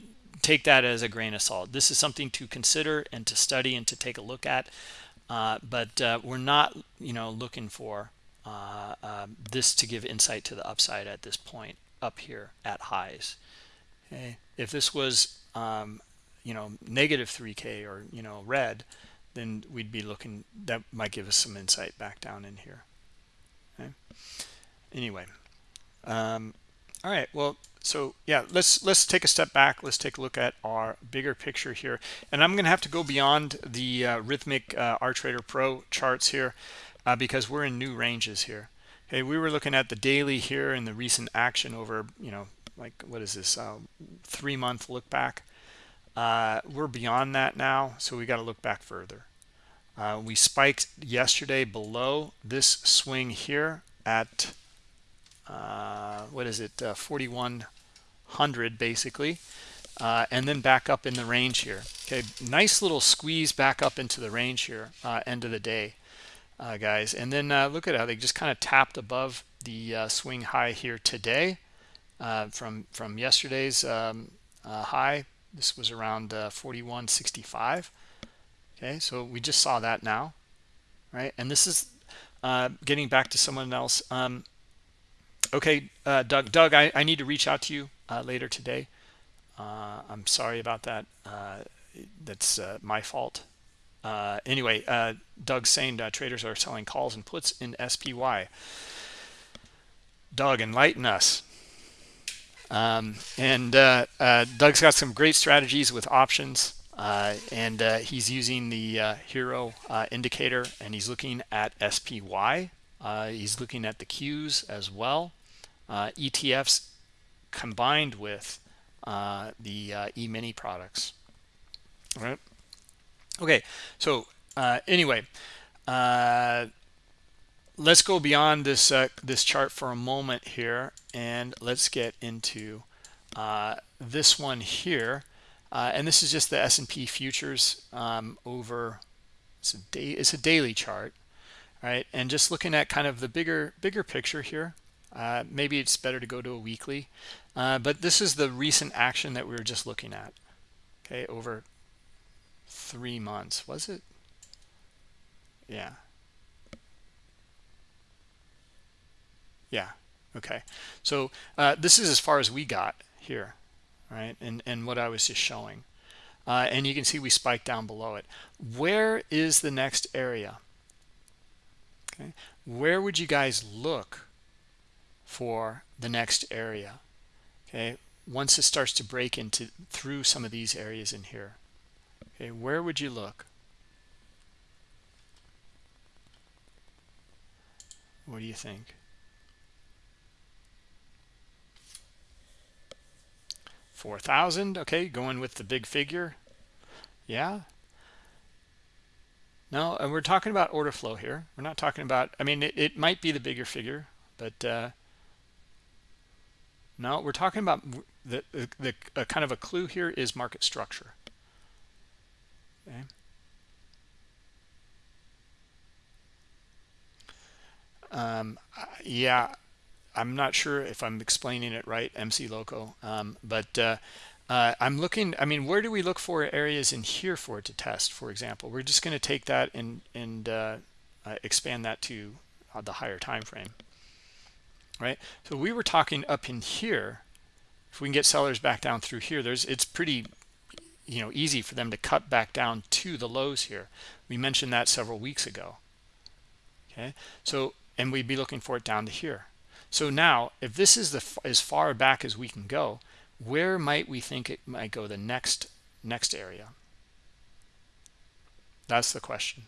take that as a grain of salt. This is something to consider and to study and to take a look at uh, but uh, we're not you know looking for uh, um, this to give insight to the upside at this point up here at highs. Okay. If this was um, you know negative 3k or you know red then we'd be looking that might give us some insight back down in here. Okay. Anyway um, all right well so yeah let's let's take a step back. Let's take a look at our bigger picture here. And i'm gonna have to go beyond the uh, Rithmic uh, trader pro charts here uh, because we're in new ranges here. Okay we were looking at the daily here and the recent action over you know like what is this uh, three month look back. Uh, we're beyond that now so we got to look back further. Uh, we spiked yesterday below this swing here at uh, what is it uh, 4100 basically uh, and then back up in the range here. Okay nice little squeeze back up into the range here uh, end of the day uh, guys. And then look at how they just kind of tapped above the swing high here today from from yesterday's um, high. This was around 4165 okay so we just saw that now right? And this is uh, getting back to someone else um, okay uh, doug doug I, I need to reach out to you uh, later today. Uh, i'm sorry about that. Uh, that's uh, my fault anyway doug's saying traders are selling calls and puts in spy doug enlighten us um, and doug's got some great strategies with options uh, and uh, he's using the uh, HIRO uh, indicator and he's looking at SPY. Uh, he's looking at the Qs as well. Uh, ETFs combined with uh, the uh, e-mini products. All right. Okay. So uh, anyway, uh, let's go beyond this uh, this chart for a moment here, and let's get into uh, this one here. Uh, and this is just the S&P futures um, over it's a day it's a daily chart right and just looking at kind of the bigger bigger picture here uh, maybe it's better to go to a weekly but this is the recent action that we were just looking at okay over three months was it? Yeah. Yeah okay. So uh, this is as far as we got here right and and what I was just showing. Uh, and you can see we spiked down below it. Where is the next area? Okay where would you guys look for the next area? Okay once it starts to break into through some of these areas in here okay where would you look? What do you think? 4,000 okay going with the big figure. Yeah. No and we're talking about order flow here. We're not talking about I mean it, it might be the bigger figure but uh, no we're talking about the, the, the kind of a clue here is market structure okay um, yeah I'm not sure if I'm explaining it right, MC Loco, um, but uh, uh, I'm looking, I mean, where do we look for areas in here for it to test, for example? We're just going to take that and, and uh, uh expand that to uh, the higher time frame, right? So we were talking up in here. If we can get sellers back down through here, there's it's pretty you know easy for them to cut back down to the lows here. We mentioned that several weeks ago. Okay, so and we'd be looking for it down to here so now, if this is the as far back as we can go, where might we think it might go the next next area? That's the question.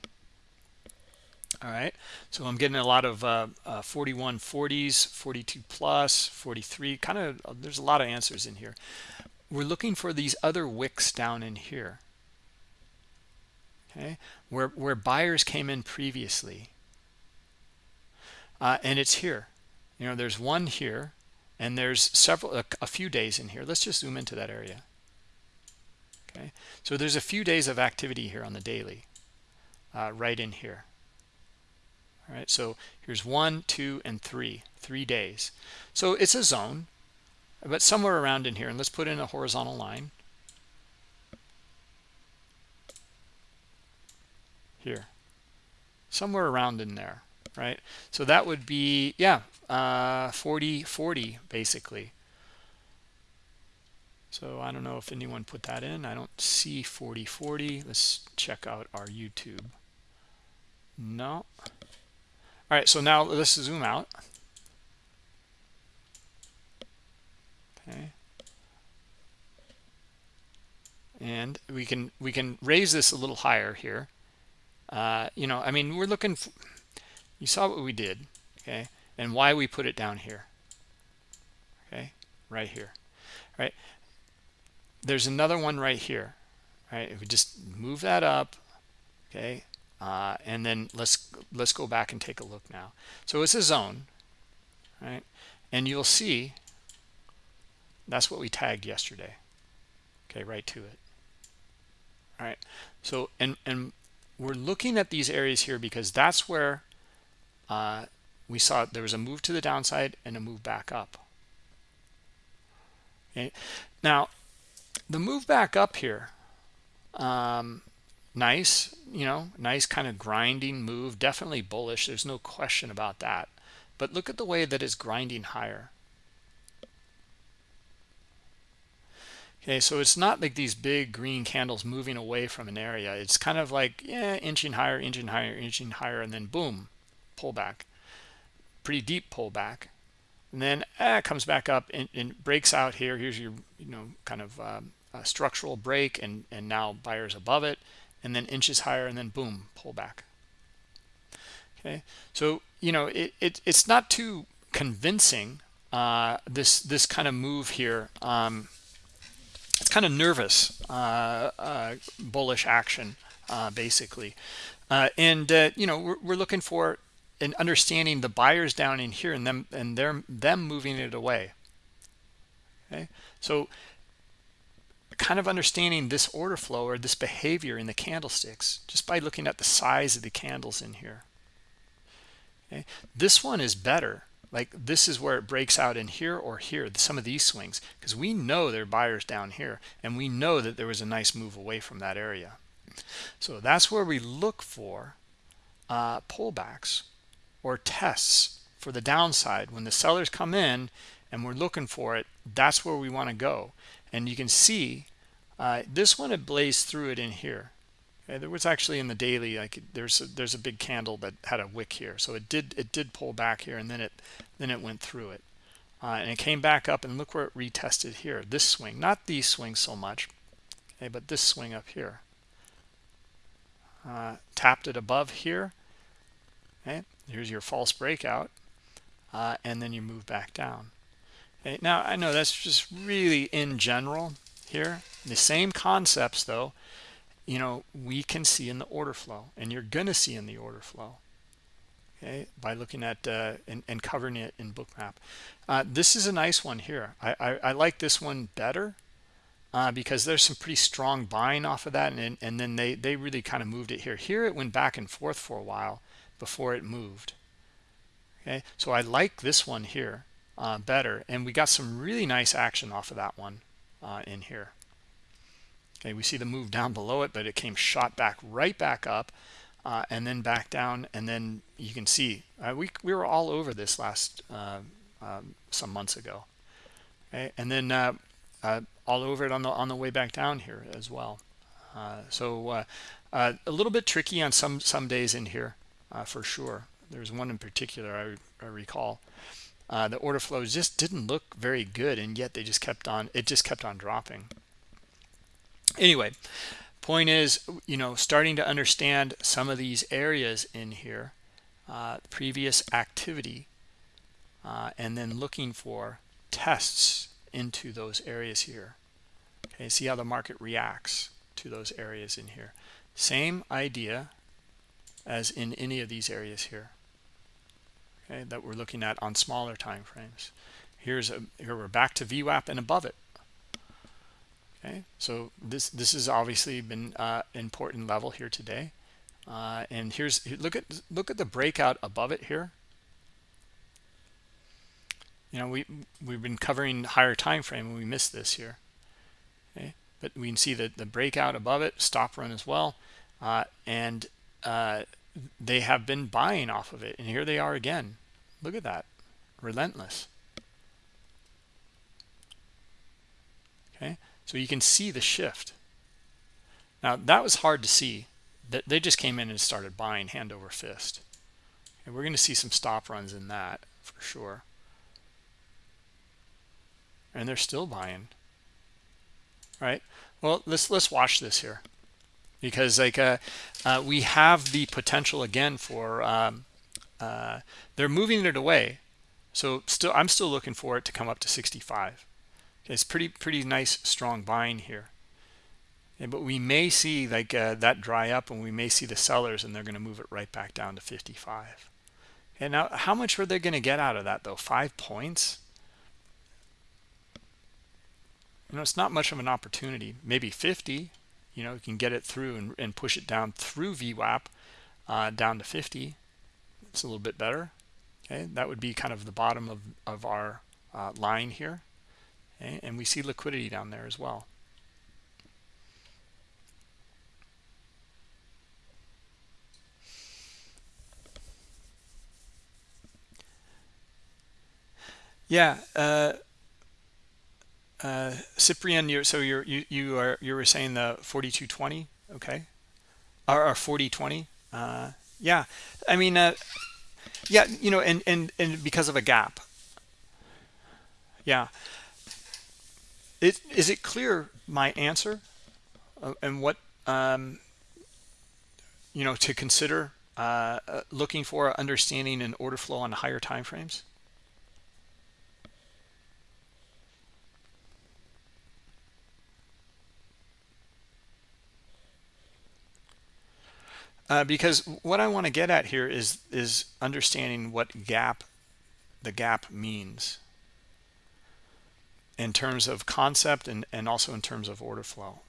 All right, so I'm getting a lot of uh, uh, 41 40s, 42 plus, 43, kind of, there's a lot of answers in here. We're looking for these other wicks down in here, okay, where, where buyers came in previously. Uh, and it's here. You know there's one here and there's several a, a, few days in here. Let's just zoom into that area. Okay? So there's a few days of activity here on the daily uh, right in here. All right? So here's one two and three. Three days. So it's a zone but somewhere around in here and let's put in a horizontal line. Here. Somewhere around in there right? So that would be yeah uh 40 40 basically. So i don't know if anyone put that in. I don't see 40 40 let's check out our youtube. No. All right so now let's zoom out okay. And we can we can raise this a little higher here. Uh you know i mean we're looking For, you saw what we did okay and why we put it down here okay right here right? There's another one right here right? If we just move that up okay uh, and then let's let's go back and take a look now. So it's a zone right? And you'll see that's what we tagged yesterday okay right to it all right so and and we're looking at these areas here because that's where uh, we saw there was a move to the downside and a move back up. Okay. Now, the move back up here, um, nice, you know, nice kind of grinding move, definitely bullish. There's no question about that. But look at the way that it's grinding higher. Okay, so it's not like these big green candles moving away from an area. It's kind of like, yeah, inching higher, inching higher, inching higher, and then boom, pullback pretty deep pullback and then eh, comes back up and, and, breaks out here. Here's your you know kind of um, structural break and and now buyers above it and then inches higher and then boom pullback okay? So you know it, it it's not too convincing uh, this this kind of move here. Um, it's kind of nervous uh, uh, bullish action uh, basically. Uh, and you know we're, we're looking for and understanding the buyers down in here and them and them them moving it away. Okay? So kind of understanding this order flow or this behavior in the candlesticks just by looking at the size of the candles in here. Okay? This one is better like this is where it breaks out in here or here some of these swings because we know there are buyers down here and we know that there was a nice move away from that area. So that's where we look for uh, pullbacks or tests for the downside. When the sellers come in and we're looking for it that's where we want to go. And you can see uh, this one it blazed through it in here okay, there was actually in the daily like there's a, there's a big candle that had a wick here. So it did it did pull back here and then it then it went through it. Uh, and it came back up and look where it retested here. This swing not these swings so much okay but this swing up here. Uh, tapped it above here. Okay here's your false breakout. Uh, and then you move back down. Okay now i know that's just really in general here. The same concepts though you know we can see in the order flow and you're gonna see in the order flow okay by looking at uh, and, and, covering it in bookmap uh, this is a nice one here. I, I, I like this one better uh, because there's some pretty strong buying off of that and, and then they they really kind of moved it here. Here it went back and forth for a while before it moved okay? So I like this one here uh, better and we got some really nice action off of that one uh, in here okay we see the move down below it but it came shot back right back up uh, and then back down and then you can see uh, we, we were all over this last uh, um, some months ago. Okay and then uh, uh, all over it on the on the way back down here as well. So a little bit tricky on some some days in here for sure. There's one in particular I, I recall. Uh, the order flows just didn't look very good and yet they just kept on it just kept on dropping anyway point is you know starting to understand some of these areas in here uh, previous activity uh, and then looking for tests into those areas here okay see how the market reacts to those areas in here same idea as in any of these areas here okay, that we're looking at on smaller time frames. Here's a here we're back to VWAP and above it. Okay, so this this has obviously been uh, important level here today. Uh, and here's look at look at the breakout above it here. You know we we've been covering higher time frame and we missed this here. Okay, but we can see that the breakout above it, stop run as well, uh, and uh, they have been buying off of it. And here they are again. Look at that. Relentless okay so you can see the shift. Now that was hard to see. That they just came in and started buying hand over fist. And we're going to see some stop runs in that for sure. And they're still buying. Right? Well let's let's watch this here. Because like uh, uh, we have the potential again for um, uh, they're moving it away. So still i'm still looking for it to come up to 65 okay, it's pretty pretty nice strong buying here. But we may see like uh, that dry up and we may see the sellers and they're going to move it right back down to 55 and now how much were they going to get out of that though? Five points? You know it's not much of an opportunity. Maybe 50 you know you can get it through and, and push it down through VWAP uh, down to 50 it's a little bit better. Okay that would be kind of the bottom of, of our uh, line here okay? and we see liquidity down there as well yeah uh, uh, Cyprian, you're, so you're you you are you were saying the 4220, okay, or, or 4020. Uh, yeah, I mean, uh, yeah, you know, and and and because of a gap. Yeah. It, is it clear my answer uh, and what um, you know to consider uh, uh looking for understanding and order flow on higher time frames? Uh, because what I want to get at here is is understanding what gap the gap means in terms of concept and, and also in terms of order flow.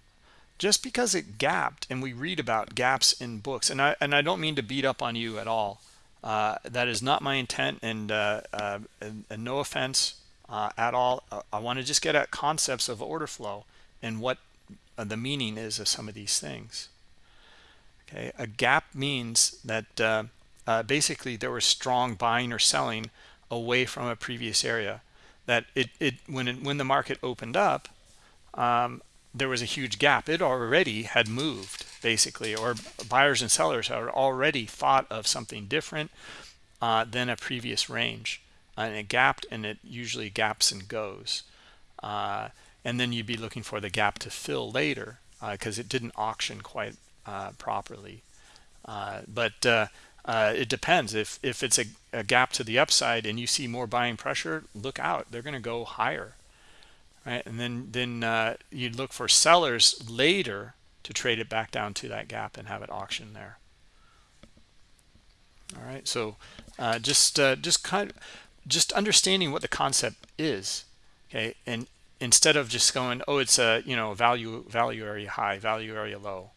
Just because it gapped, and we read about gaps in books, and I and I don't mean to beat up on you at all. Uh, that is not my intent, and, uh, uh, and, and no offense uh, at all. Uh, I want to just get at concepts of order flow and what uh, the meaning is of some of these things. Okay, a gap means that basically there was strong buying or selling away from a previous area that it, it when it, when the market opened up um, there was a huge gap. It already had moved basically or buyers and sellers had already thought of something different uh, than a previous range and it gapped and it usually gaps and goes. Uh, and then you'd be looking for the gap to fill later because uh, it didn't auction quite uh, properly. Uh, but uh, it depends. If if it's a, a, gap to the upside and you see more buying pressure look out. They're going to go higher right? And then then uh, you'd look for sellers later to trade it back down to that gap and have it auction there. All right so uh, just uh, just kind of just understanding what the concept is okay? And instead of just going oh it's a you know value value area high value area low.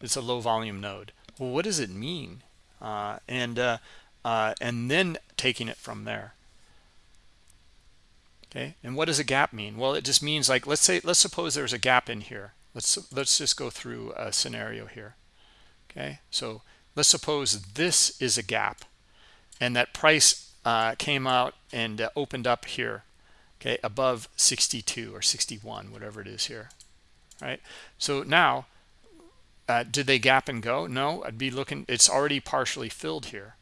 It's a low volume node. Well what does it mean and uh, uh, and then taking it from there. Okay? And what does a gap mean? Well it just means like let's say let's suppose there's a gap in here. Let's let's just go through a scenario here. Okay? So let's suppose this is a gap and that price uh, came out and uh, opened up here okay above 62 or 61 whatever it is here right? So now uh, did they gap and go? No, I'd be looking. It's already partially filled here.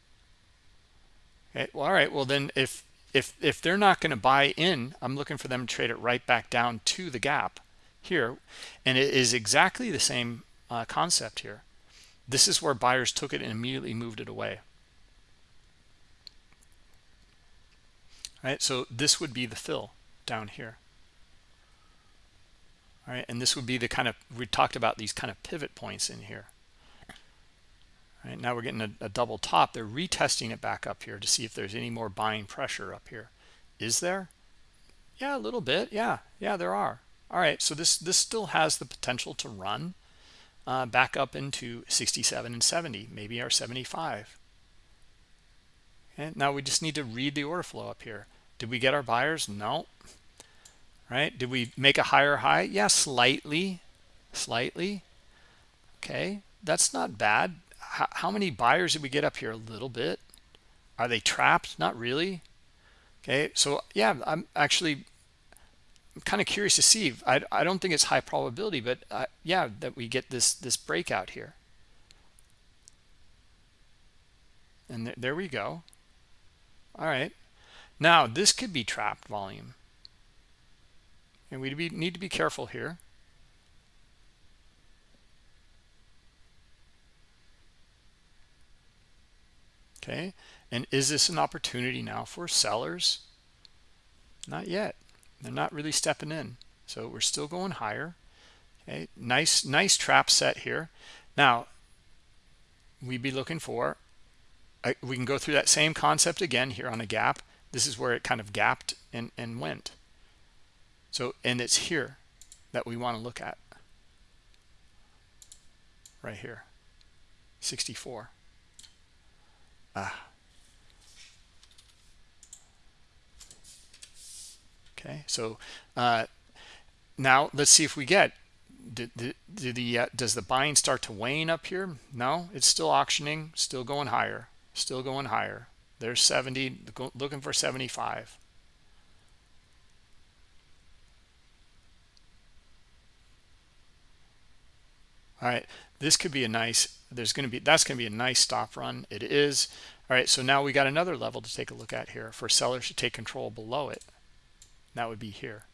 Okay, well, all right. Well, then if if if they're not going to buy in, I'm looking for them to trade it right back down to the gap here, and it is exactly the same uh, concept here. This is where buyers took it and immediately moved it away. All right, so this would be the fill down here. All right, and this would be the kind of, we talked about these kind of pivot points in here. All right, now we're getting a, a double top. They're retesting it back up here to see if there's any more buying pressure up here. Is there? Yeah, a little bit. Yeah, yeah, there are. All right, so this, this still has the potential to run uh, back up into 67 and 70, maybe our 75. And now we just need to read the order flow up here. Did we get our buyers? No right? Did we make a higher high? Yeah, slightly, slightly. Okay, that's not bad. How, many buyers did we get up here? A little bit. Are they trapped? Not really. Okay, so yeah, I'm actually I'm kind of curious to see. I, I don't think it's high probability, but uh, yeah, that we get this this breakout here. And th there we go. All right. Now, this could be trapped volume and we need to be careful here. Okay and is this an opportunity now for sellers? Not yet. They're not really stepping in. So we're still going higher. Okay nice nice trap set here. Now we'd be looking for we can go through that same concept again here on a gap. This is where it kind of gapped and and went so, and it's here that we want to look at. Right here. 64. Ah. Okay, so uh, now let's see if we get the uh, does the buying start to wane up here? No, it's still auctioning, still going higher, still going higher. There's 70, looking for 75. All right this could be a nice there's going to be that's going to be a nice stop run. It is. All right so now we got another level to take a look at here for sellers to take control below it. That would be here.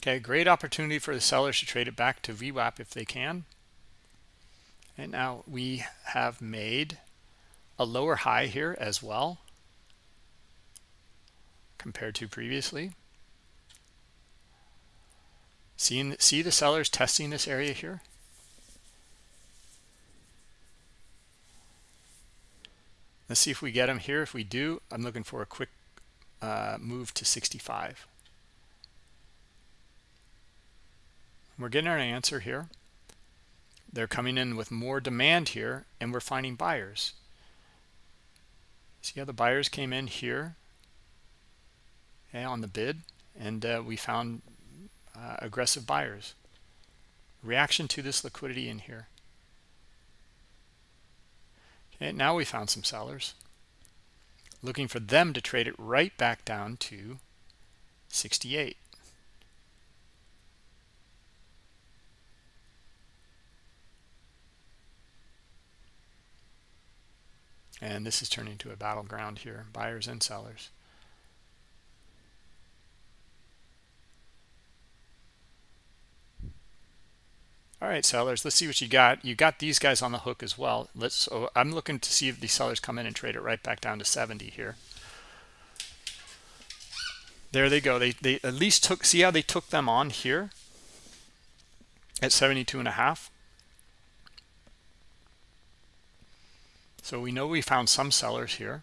Okay great opportunity for the sellers to trade it back to VWAP if they can. And now we have made a lower high here as well compared to previously Seeing, see the sellers testing this area here? Let's see if we get them here. If we do, I'm looking for a quick uh, move to 65. We're getting an answer here. They're coming in with more demand here, and we're finding buyers. See how the buyers came in here on the bid, and uh, we found uh, aggressive buyers. Reaction to this liquidity in here. Okay, now we found some sellers. Looking for them to trade it right back down to 68. And this is turning to a battleground here, buyers and sellers. All right, sellers, let's see what you got. You got these guys on the hook as well. Let's. So I'm looking to see if these sellers come in and trade it right back down to 70 here. There they go. They they at least took. See how they took them on here at 72 and a half. So we know we found some sellers here.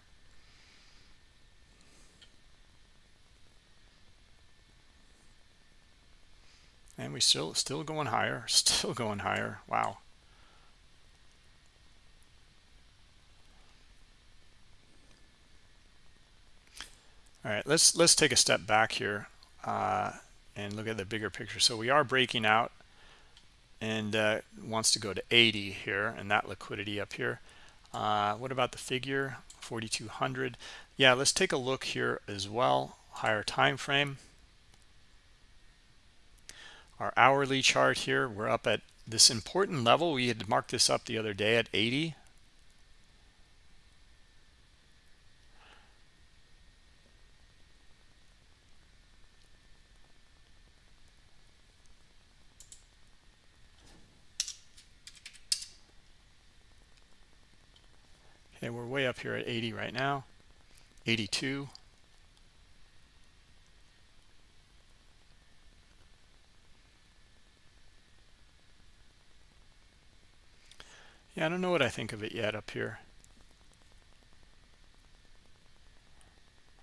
And we still still going higher, still going higher. Wow. All right, let's let's take a step back here uh, and look at the bigger picture. So we are breaking out and uh, wants to go to 80 here and that liquidity up here. Uh, what about the figure 4200? Yeah, let's take a look here as well. Higher time frame our hourly chart here. We're up at this important level. We had marked this up the other day at 80 okay we're way up here at 80 right now. 82 Yeah, I don't know what I think of it yet up here.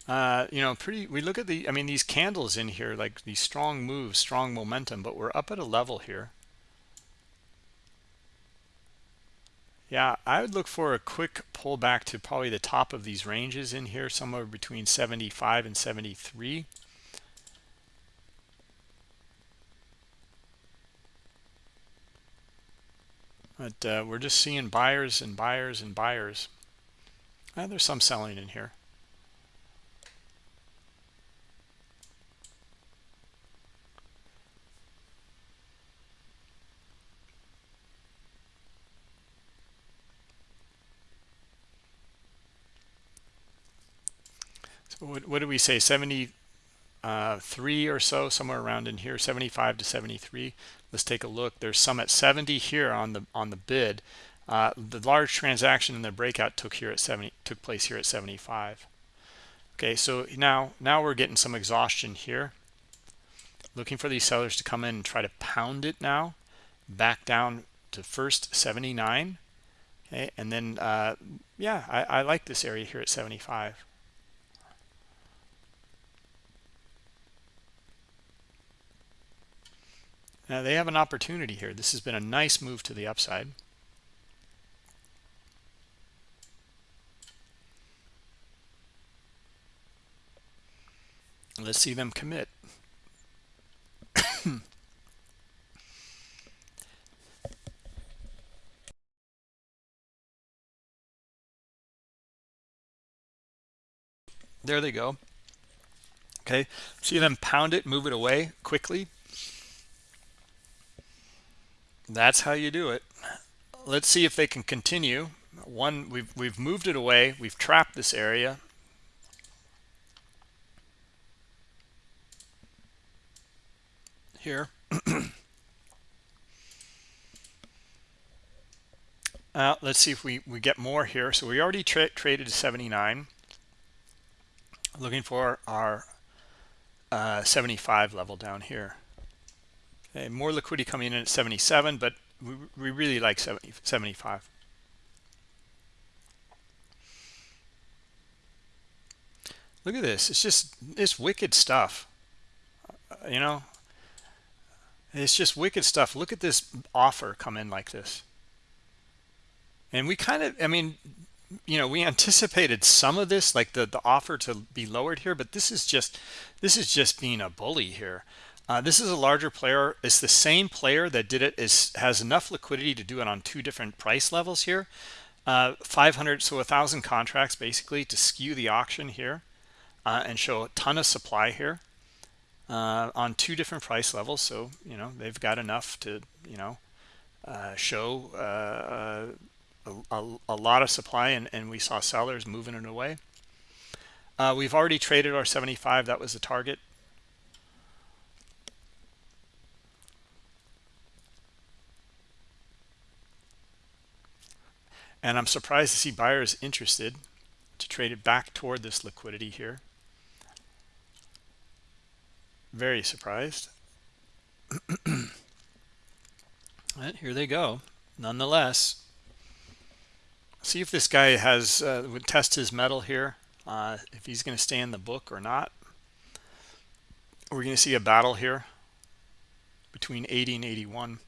Uh, you know, pretty, we look at the, I mean, these candles in here, like these strong moves, strong momentum, but we're up at a level here. Yeah, I would look for a quick pullback to probably the top of these ranges in here, somewhere between 75 and 73. But uh, we're just seeing buyers and buyers and buyers. Uh, there's some selling in here. So what, what did we say? 73 uh, or so, somewhere around in here, 75 to 73 let's take a look. There's some at 70 here on the on the bid. Uh, the large transaction in the breakout took here at 70 took place here at 75 okay so now now we're getting some exhaustion here. Looking for these sellers to come in and try to pound it now back down to first 79 okay and then uh, yeah I, I like this area here at 75 Now they have an opportunity here. This has been a nice move to the upside. Let's see them commit. there they go. Okay, see them pound it, move it away quickly. That's how you do it. Let's see if they can continue. One we've we've moved it away. We've trapped this area. Here. Uh, let's see if we we get more here. So we already tra traded to 79 looking for our uh, 75 level down here okay more liquidity coming in at 77 but we, we really like 70, 75 look at this. It's just it's wicked stuff. Uh, you know? It's just wicked stuff. Look at this offer come in like this. And we kind of i mean you know we anticipated some of this like the the offer to be lowered here but this is just this is just being a bully here uh, this is a larger player it's the same player that did it is has enough liquidity to do it on two different price levels here uh, 500 so a thousand contracts basically to skew the auction here uh, and show a ton of supply here uh, on two different price levels so you know they've got enough to you know uh, show uh, a, a, lot of supply and, and we saw sellers moving it away. We've already traded our 75. That was the target. And I'm surprised to see buyers interested to trade it back toward this liquidity here. Very surprised. here they go. Nonetheless, see if this guy has uh, would test his mettle here uh, if he's going to stay in the book or not we're going to see a battle here between 80 and 81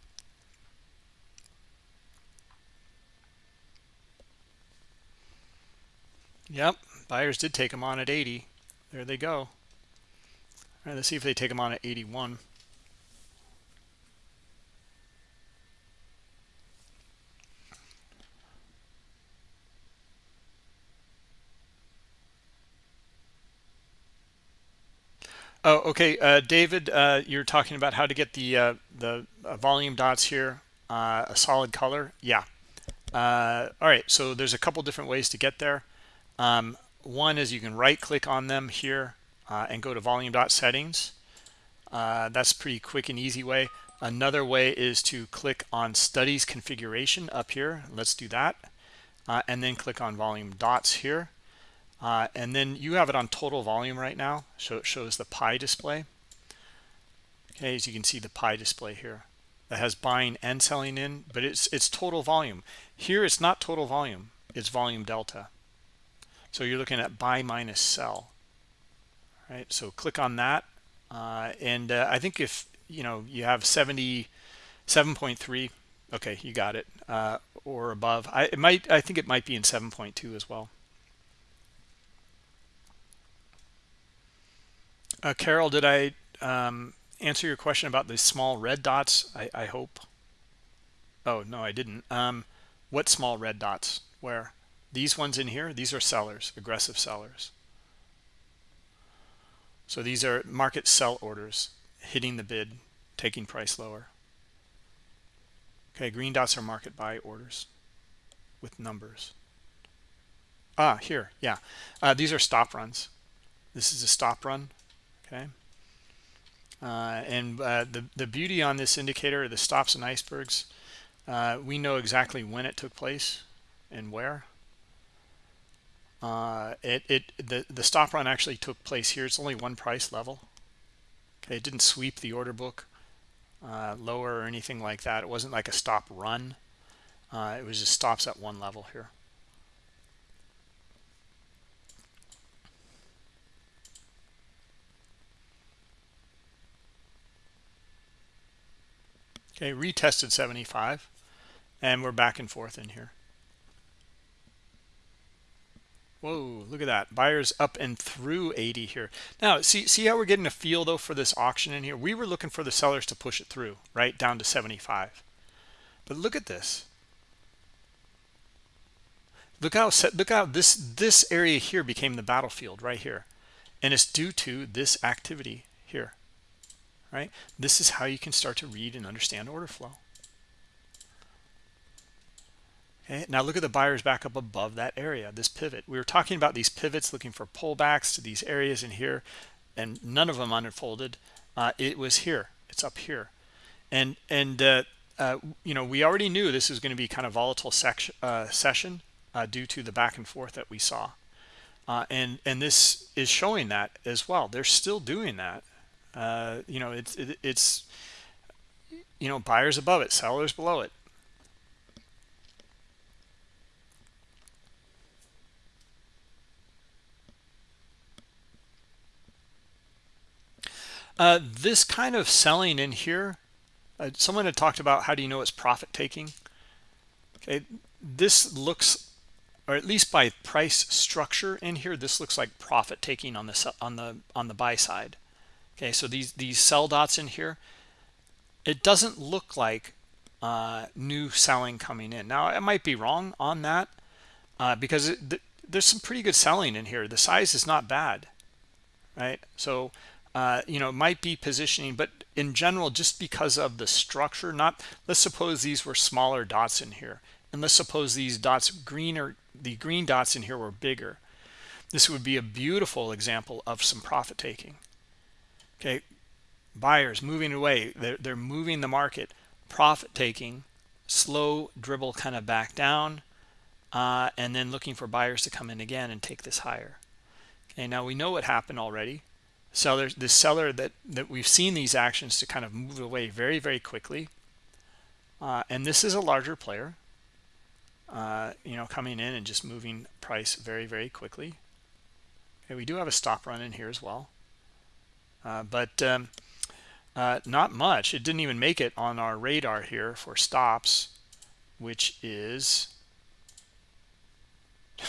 yep buyers did take them on at 80 there they go all right let's see if they take them on at 81 Oh, okay, uh, David, uh, you're talking about how to get the uh, the uh, volume dots here uh, a solid color. Yeah. Uh, all right, so there's a couple different ways to get there. Um, one is you can right-click on them here and go to volume dot settings. that's pretty quick and easy way. Another way is to click on studies configuration up here. Let's do that, and then click on volume dots here uh, and then you have it on total volume right now so it shows the pie display okay as you can see the pie display here that has buying and selling in but it's it's total volume here it's not total volume it's volume delta so you're looking at buy minus sell right so click on that uh, and uh, I think if you know you have 77.3 okay you got it uh, or above I it might I think it might be in 7.2 as well Uh, Carol, did I um, answer your question about the small red dots? I, I hope. Oh, no, I didn't. Um, what small red dots? Where? These ones in here, these are sellers, aggressive sellers. So these are market sell orders, hitting the bid, taking price lower. Okay, green dots are market buy orders with numbers. Ah, here, yeah. Uh, these are stop runs. This is a stop run okay uh, and uh, the the beauty on this indicator the stops and icebergs uh, we know exactly when it took place and where uh, it it the the stop run actually took place here. It's only one price level. Okay it didn't sweep the order book uh, lower or anything like that. It wasn't like a stop run. Uh, it was just stops at one level here. Okay, retested 75, and we're back and forth in here. Whoa, look at that. Buyers up and through 80 here. Now, see, see how we're getting a feel, though, for this auction in here? We were looking for the sellers to push it through, right, down to 75. But look at this. Look how look how this this area here became the battlefield right here. And it's due to this activity here right? This is how you can start to read and understand order flow. Okay, now look at the buyers back up above that area, this pivot. We were talking about these pivots looking for pullbacks to these areas in here, and none of them unfolded. Uh, it was here. It's up here. And, and uh, uh, you know, we already knew this was going to be kind of volatile uh, session uh, due to the back and forth that we saw. Uh, and, and this is showing that as well. They're still doing that you know it's it, it's you know buyers above it sellers below it uh, this kind of selling in here uh, someone had talked about how do you know it's profit taking okay this looks or at least by price structure in here this looks like profit taking on the on the on the buy side. Okay so these these sell dots in here it doesn't look like uh, new selling coming in. Now i might be wrong on that uh, because it, th there's some pretty good selling in here. The size is not bad right? So uh, you know might be positioning but in general just because of the structure not let's suppose these were smaller dots in here and let's suppose these dots green or the green dots in here were bigger. This would be a beautiful example of some profit taking. Okay buyers moving away they're, they're moving the market profit taking slow dribble kind of back down uh, and then looking for buyers to come in again and take this higher. Okay now we know what happened already sellers the seller that that we've seen these actions to kind of move away very very quickly. Uh, and this is a larger player uh, you know coming in and just moving price very very quickly. Okay we do have a stop run in here as well. Uh, but um, uh, not much. It didn't even make it on our radar here for stops which is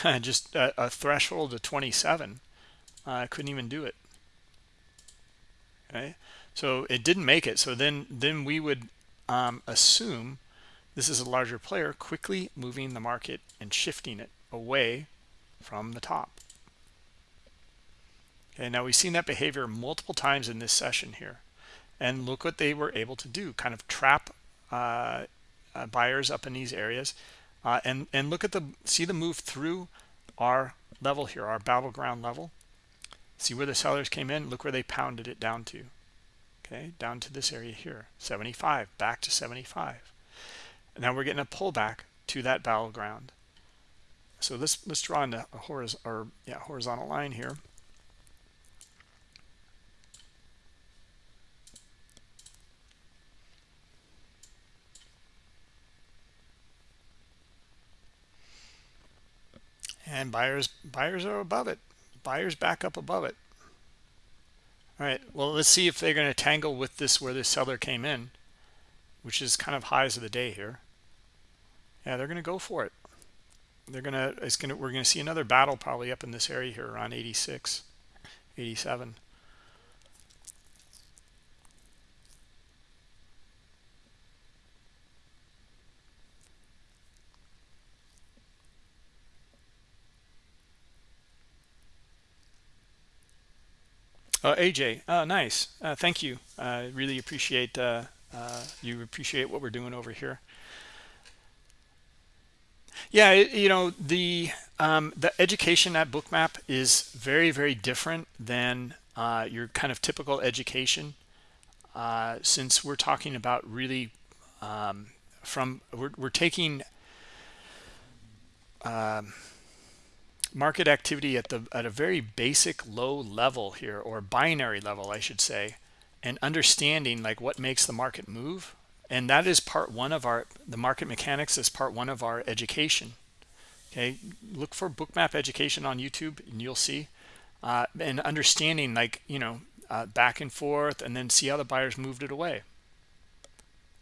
just a, a, threshold of 27 I couldn't even do it okay so it didn't make it. So then then we would um, assume this is a larger player quickly moving the market and shifting it away from the top. Okay now we've seen that behavior multiple times in this session here. And look what they were able to do kind of trap uh, uh, buyers up in these areas. Uh, and and look at the see the move through our level here our battleground level see where the sellers came in look where they pounded it down to. Okay down to this area here 75 back to 75 now we're getting a pullback to that battleground so let's let's draw in a horizontal or yeah horizontal line here. And buyers buyers are above it buyers back up above it. All right well let's see if they're going to tangle with this where the seller came in which is kind of highs of the day here. Yeah they're going to go for it. They're going to it's going to we're going to see another battle probably up in this area here around 86 87 Uh, AJ, uh, nice. Uh, thank you. I really appreciate uh, uh, you appreciate what we're doing over here. Yeah, you know the um, the education at Bookmap is very very different than uh, your kind of typical education. since we're talking about really um, from we're we're taking. Um, market activity at the at a very basic low level here or binary level I should say and understanding like what makes the market move. And that is part one of our the market mechanics is part one of our education. Okay look for bookmap education on YouTube and you'll see uh, and understanding like you know uh, back and forth and then see how the buyers moved it away.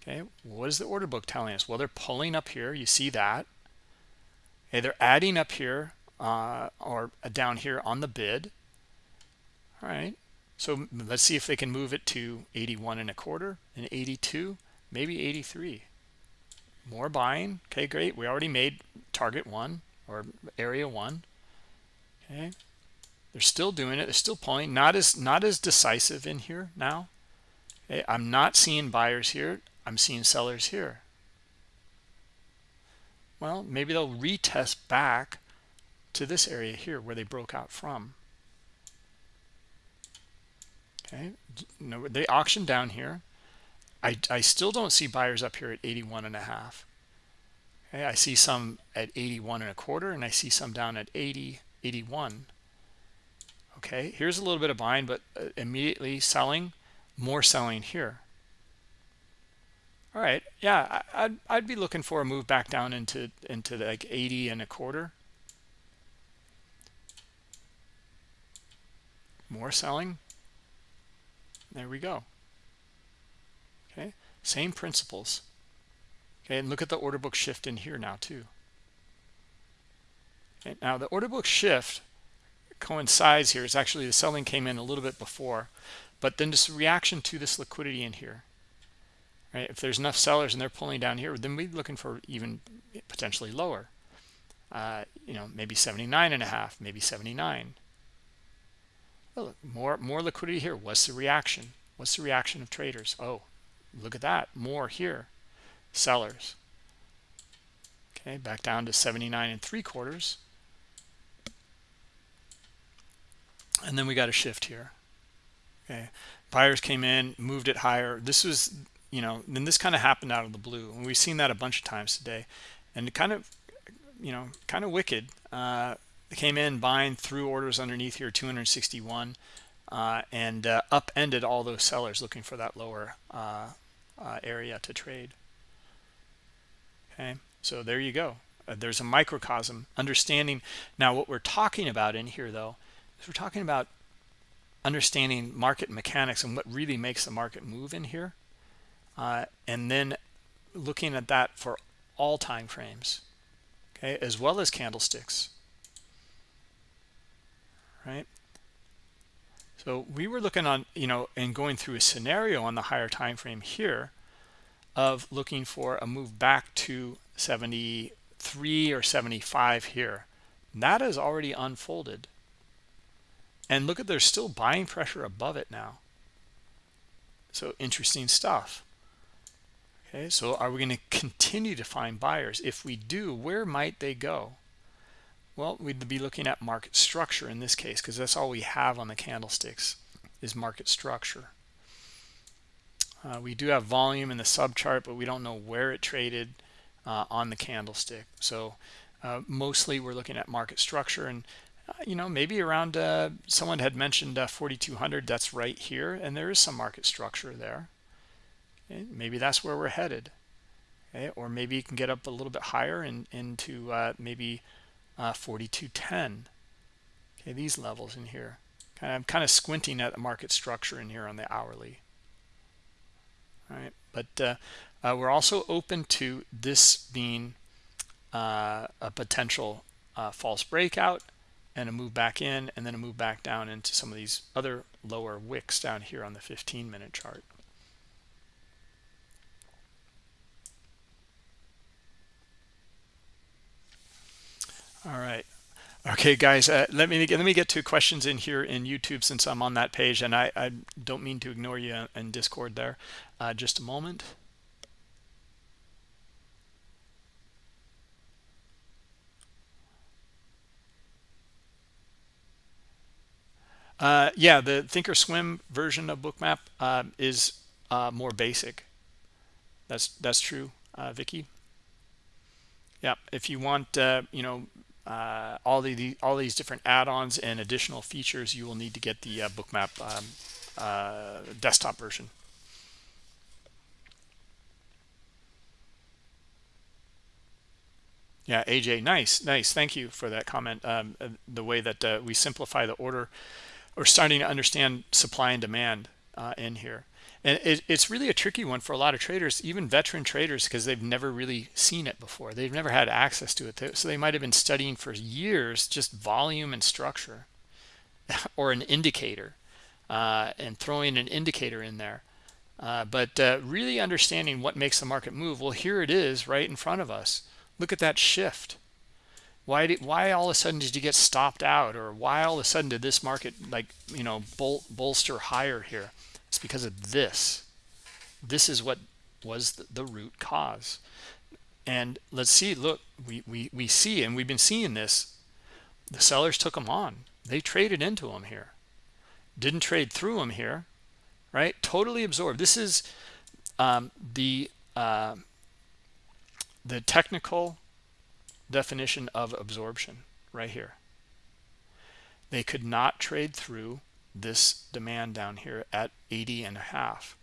Okay what is the order book telling us? Well they're pulling up here you see that. Okay they're adding up here uh, or down here on the bid. All right. So let's see if they can move it to 81 and a quarter and 82, maybe 83. More buying. Okay, great. We already made target one or area one. Okay. They're still doing it. They're still pulling. Not as not as decisive in here now. Okay. I'm not seeing buyers here. I'm seeing sellers here. Well, maybe they'll retest back to this area here where they broke out from. Okay no they auctioned down here. I i still don't see buyers up here at 81 and a half. Okay i see some at 81 and a quarter and i see some down at 80 81 okay here's a little bit of buying but uh, immediately selling more selling here. All right yeah I, would I'd be looking for a move back down into into like 80 and a quarter more selling. There we go. Okay same principles. Okay and look at the order book shift in here now too. Okay now the order book shift coincides here. Is actually the selling came in a little bit before. But then this reaction to this liquidity in here right? If there's enough sellers and they're pulling down here then we're looking for even potentially lower. Uh, you know maybe 79 and a half maybe 79 oh, more more liquidity here. What's the reaction? What's the reaction of traders? Oh look at that. More here. Sellers. Okay back down to 79 and three quarters. And then we got a shift here. Okay buyers came in moved it higher. This was you know then this kind of happened out of the blue and we've seen that a bunch of times today. And kind of you know kind of wicked. Uh came in buying through orders underneath here 261 uh, and uh, upended all those sellers looking for that lower uh, uh area to trade. Okay so there you go. Uh, there's a microcosm. Understanding now what we're talking about in here though is we're talking about understanding market mechanics and what really makes the market move in here uh, and then looking at that for all time frames okay as well as candlesticks right? So we were looking on you know and going through a scenario on the higher time frame here of looking for a move back to 73 or 75 here. That has already unfolded. And look at there's still buying pressure above it now. So interesting stuff. Okay so are we going to continue to find buyers? If we do where might they go well we'd be looking at market structure in this case because that's all we have on the candlesticks is market structure uh, we do have volume in the sub chart but we don't know where it traded uh, on the candlestick so uh, mostly we're looking at market structure and uh, you know maybe around uh, someone had mentioned uh, 4200 that's right here and there is some market structure there okay? maybe that's where we're headed okay? or maybe you can get up a little bit higher and into maybe uh, 4210 okay these levels in here. I'm kind of squinting at the market structure in here on the hourly. All right but uh, uh, we're also open to this being uh, a potential uh, false breakout and a move back in and then a move back down into some of these other lower wicks down here on the 15 minute chart all right okay guys uh, let me let me get to questions in here in youtube since i'm on that page and i i don't mean to ignore you in discord there uh, just a moment Uh, yeah, the Thinkorswim version of Bookmap uh, is uh, more basic. That's that's true, uh, Vicky. Yeah, if you want, uh, you know, uh, all the, all these different add-ons and additional features, you will need to get the uh, Bookmap um, uh, desktop version. Yeah, AJ, nice, nice. Thank you for that comment. Um, the way that uh, we simplify the order, we're starting to understand supply and demand uh, in here and it, it's really a tricky one for a lot of traders even veteran traders because they've never really seen it before. They've never had access to it. So they might have been studying for years just volume and structure or an indicator uh, and throwing an indicator in there. Uh, but uh, really understanding what makes the market move. Well here it is right in front of us. Look at that shift. Why did why all of a sudden did you get stopped out? Or why all of a sudden did this market like you know bol bolster higher here it's because of this. This is what was the, root cause. And let's see, look, we, we, we see, and we've been seeing this. The sellers took them on. They traded into them here. Didn't trade through them here, right? Totally absorbed. This is um, the uh, the technical definition of absorption right here. They could not trade through this demand down here at 80 and a half.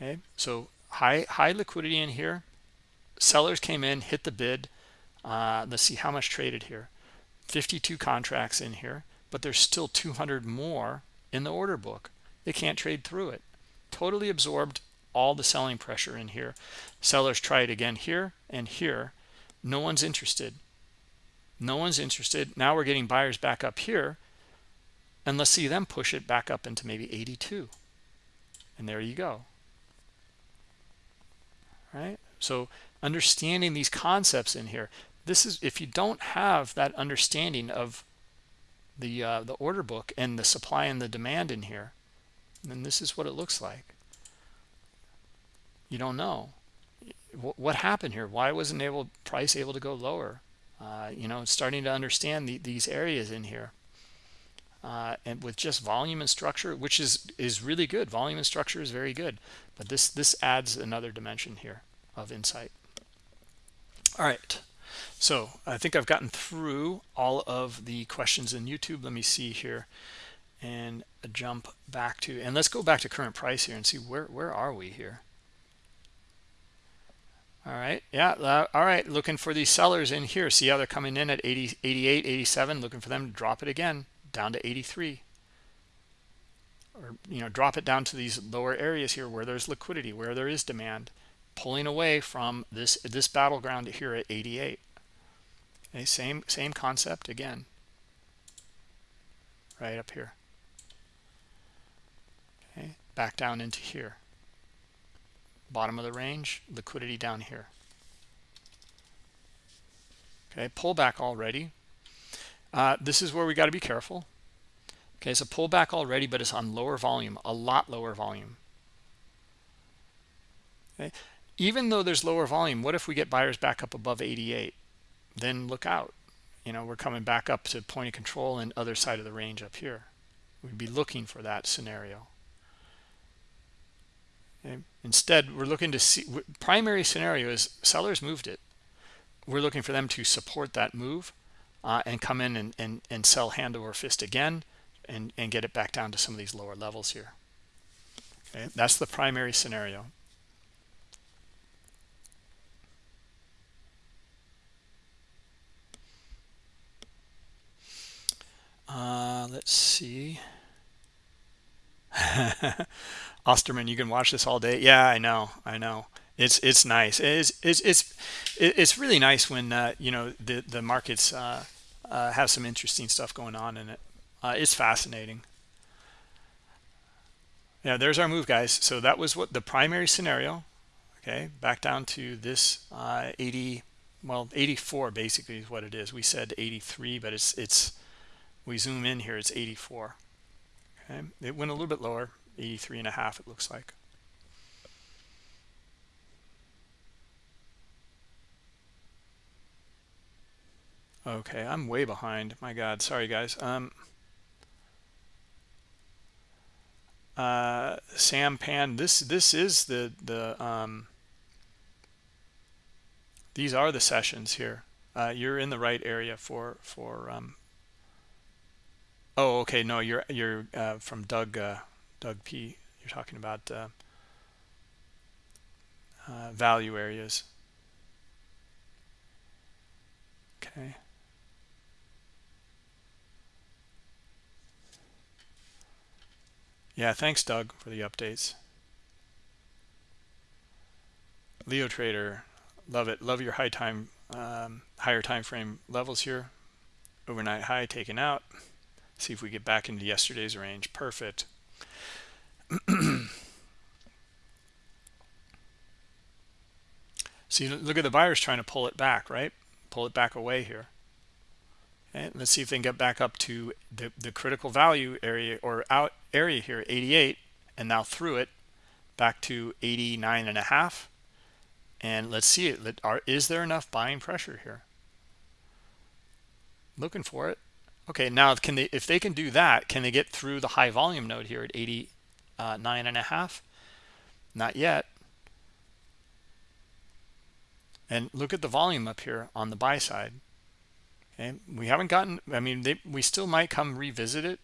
Okay so high high liquidity in here. Sellers came in hit the bid. Uh, let's see how much traded here. 52 contracts in here but there's still 200 more in the order book. They can't trade through it. Totally absorbed all the selling pressure in here. Sellers try it again here and here. No one's interested. No one's interested. Now we're getting buyers back up here and let's see them push it back up into maybe 82 and there you go. Right? So understanding these concepts in here this is if you don't have that understanding of the uh, the order book and the supply and the demand in here then this is what it looks like. You don't know. What happened here? Why wasn't able price able to go lower? Uh, you know starting to understand the, these areas in here uh, and with just volume and structure which is is really good. Volume and structure is very good but this this adds another dimension here of insight. All right. So i think i've gotten through all of the questions in youtube. Let me see here and jump back to and let's go back to current price here and see where where are we here? All right. Yeah uh, all right. Looking for these sellers in here. See how they're coming in at 80 88 87 looking for them to drop it again down to 83 or you know drop it down to these lower areas here where there's liquidity where there is demand pulling away from this this battleground here at 88 okay same same concept again. Right up here. Okay back down into here. Bottom of the range liquidity down here. Okay pullback already uh, this is where we got to be careful. Okay, it's a pullback already, but it's on lower volume, a lot lower volume. Okay, even though there's lower volume, what if we get buyers back up above 88? Then look out. You know, we're coming back up to point of control and other side of the range up here. We'd be looking for that scenario. Okay. Instead, we're looking to see primary scenario is sellers moved it. We're looking for them to support that move uh, and come in and, and, and sell hand over fist again and, and get it back down to some of these lower levels here. Okay, that's the primary scenario. Uh, let's see. Osterman, you can watch this all day. Yeah, I know. I know it's it's nice it's it's it's it's really nice when uh, you know the the markets uh, uh, have some interesting stuff going on in it. Uh, it's fascinating. Yeah there's our move guys. So that was what the primary scenario okay? Back down to this uh, 80 well 84 basically is what it is. We said 83 but it's it's we zoom in here it's 84 okay? It went a little bit lower 83 and a half it looks like Okay, I'm way behind. My God, sorry guys. Um, uh, Sam Pan, this this is the the um, these are the sessions here. Uh, you're in the right area for for. Um, oh, okay. No, you're you're uh, from Doug uh, Doug P. You're talking about uh, uh, value areas. Okay. Yeah, thanks, Doug, for the updates. Leo Trader, love it. Love your high time, um, higher time frame levels here. Overnight high taken out. See if we get back into yesterday's range. Perfect. See, look at the buyers trying to pull it back, right? Pull it back away here. Let's see if they can get back up to the, the critical value area or out area here, 88, and now through it back to 89 and a half. And let's see is there enough buying pressure here? Looking for it. Okay, now can they if they can do that, can they get through the high volume node here at 89 uh, and a half? Not yet. And look at the volume up here on the buy side. Okay, we haven't gotten, I mean, they, we still might come revisit it.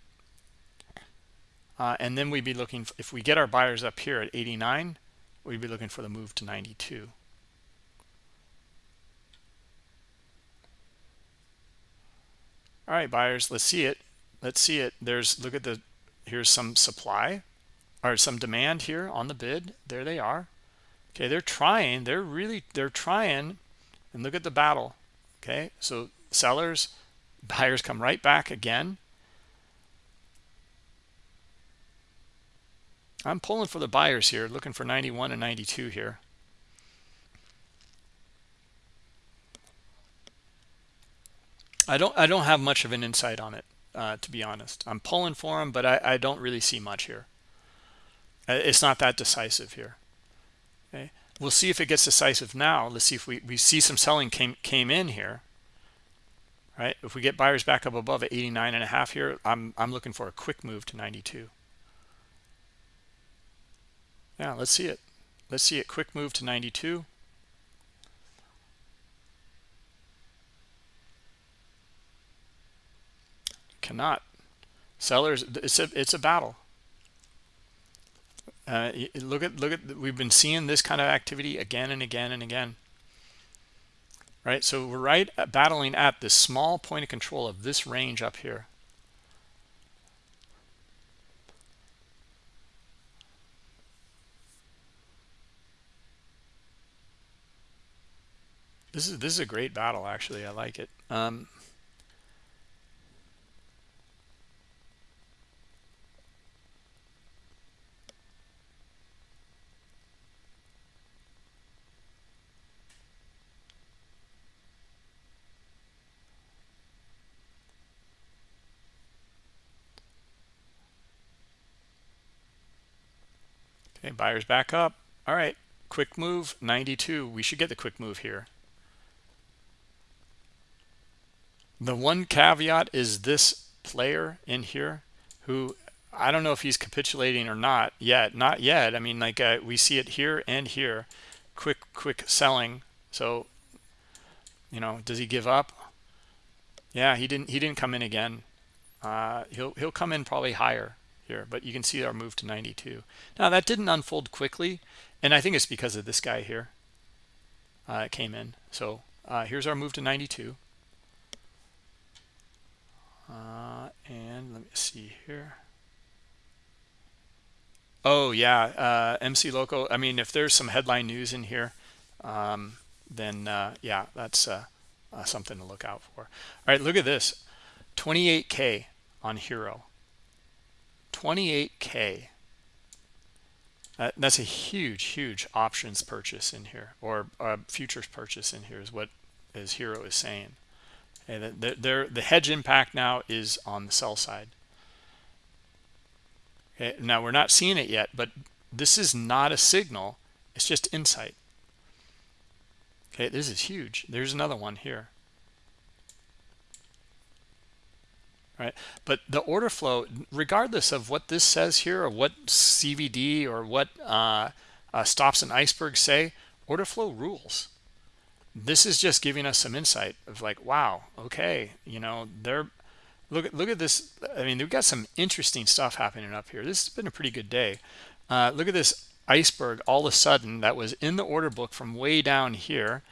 Uh, and then we'd be looking, if we get our buyers up here at 89, we'd be looking for the move to 92 all right buyers let's see it. Let's see it. There's look at the here's some supply or some demand here on the bid. There they are. Okay they're trying they're really they're trying. And look at the battle. Okay so sellers buyers come right back again. I'm pulling for the buyers here looking for 91 and 92 here. I don't i don't have much of an insight on it uh, to be honest. I'm pulling for them but I, I don't really see much here. Uh, it's not that decisive here. Okay? We'll see if it gets decisive now. Let's see if we, we see some selling came came in here right? If we get buyers back up above at 89 and a half here i'm i'm looking for a quick move to 92 yeah let's see it. Let's see it. Quick move to 92 cannot. Sellers it's a it's a battle. Uh, look at look at we've been seeing this kind of activity again and again and again right? So we're right at battling at this small point of control of this range up here. This is this is a great battle actually. I like it. Um Okay, buyers back up. All right, quick move, 92. We should get the quick move here. The one caveat is this player in here who I don't know if he's capitulating or not yet. Not yet. I mean, like uh, we see it here and here. Quick, quick selling. So, you know, does he give up? Yeah, he didn't. He didn't come in again. Uh, he'll he'll come in probably higher here, but you can see our move to 92. Now that didn't unfold quickly, and I think it's because of this guy here. Uh, it came in. So uh, here's our move to 92. Uh, and let me see here. Oh yeah, uh, MC Loco. I mean, if there's some headline news in here, um, then uh, yeah, that's uh, something to look out for. All right, look at this, 28k on HIRO. 28k uh, that's a huge huge options purchase in here or uh, futures purchase in here is what as HIRO is saying. Okay, the, the, the hedge impact now is on the sell side. Okay now we're not seeing it yet but this is not a signal it's just insight. Okay this is huge. There's another one here right? But the order flow regardless of what this says here or what cvd or what uh, uh, stops and iceberg say order flow rules. This is just giving us some insight of like wow okay you know they're look at look at this i mean we've got some interesting stuff happening up here. This has been a pretty good day. Uh, look at this iceberg all of a sudden that was in the order book from way down here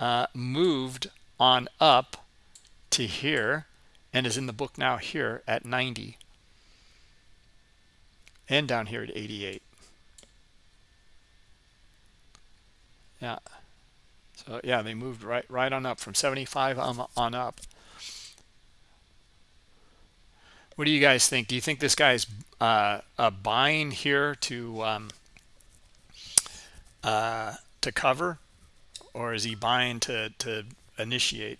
uh, moved on up to here and is in the book now here at 90 and down here at 88 yeah. So yeah they moved right right on up from 75 on, on up. What do you guys think? Do you think this guy's uh, uh buying here to um, uh, to cover? Or is he buying to to initiate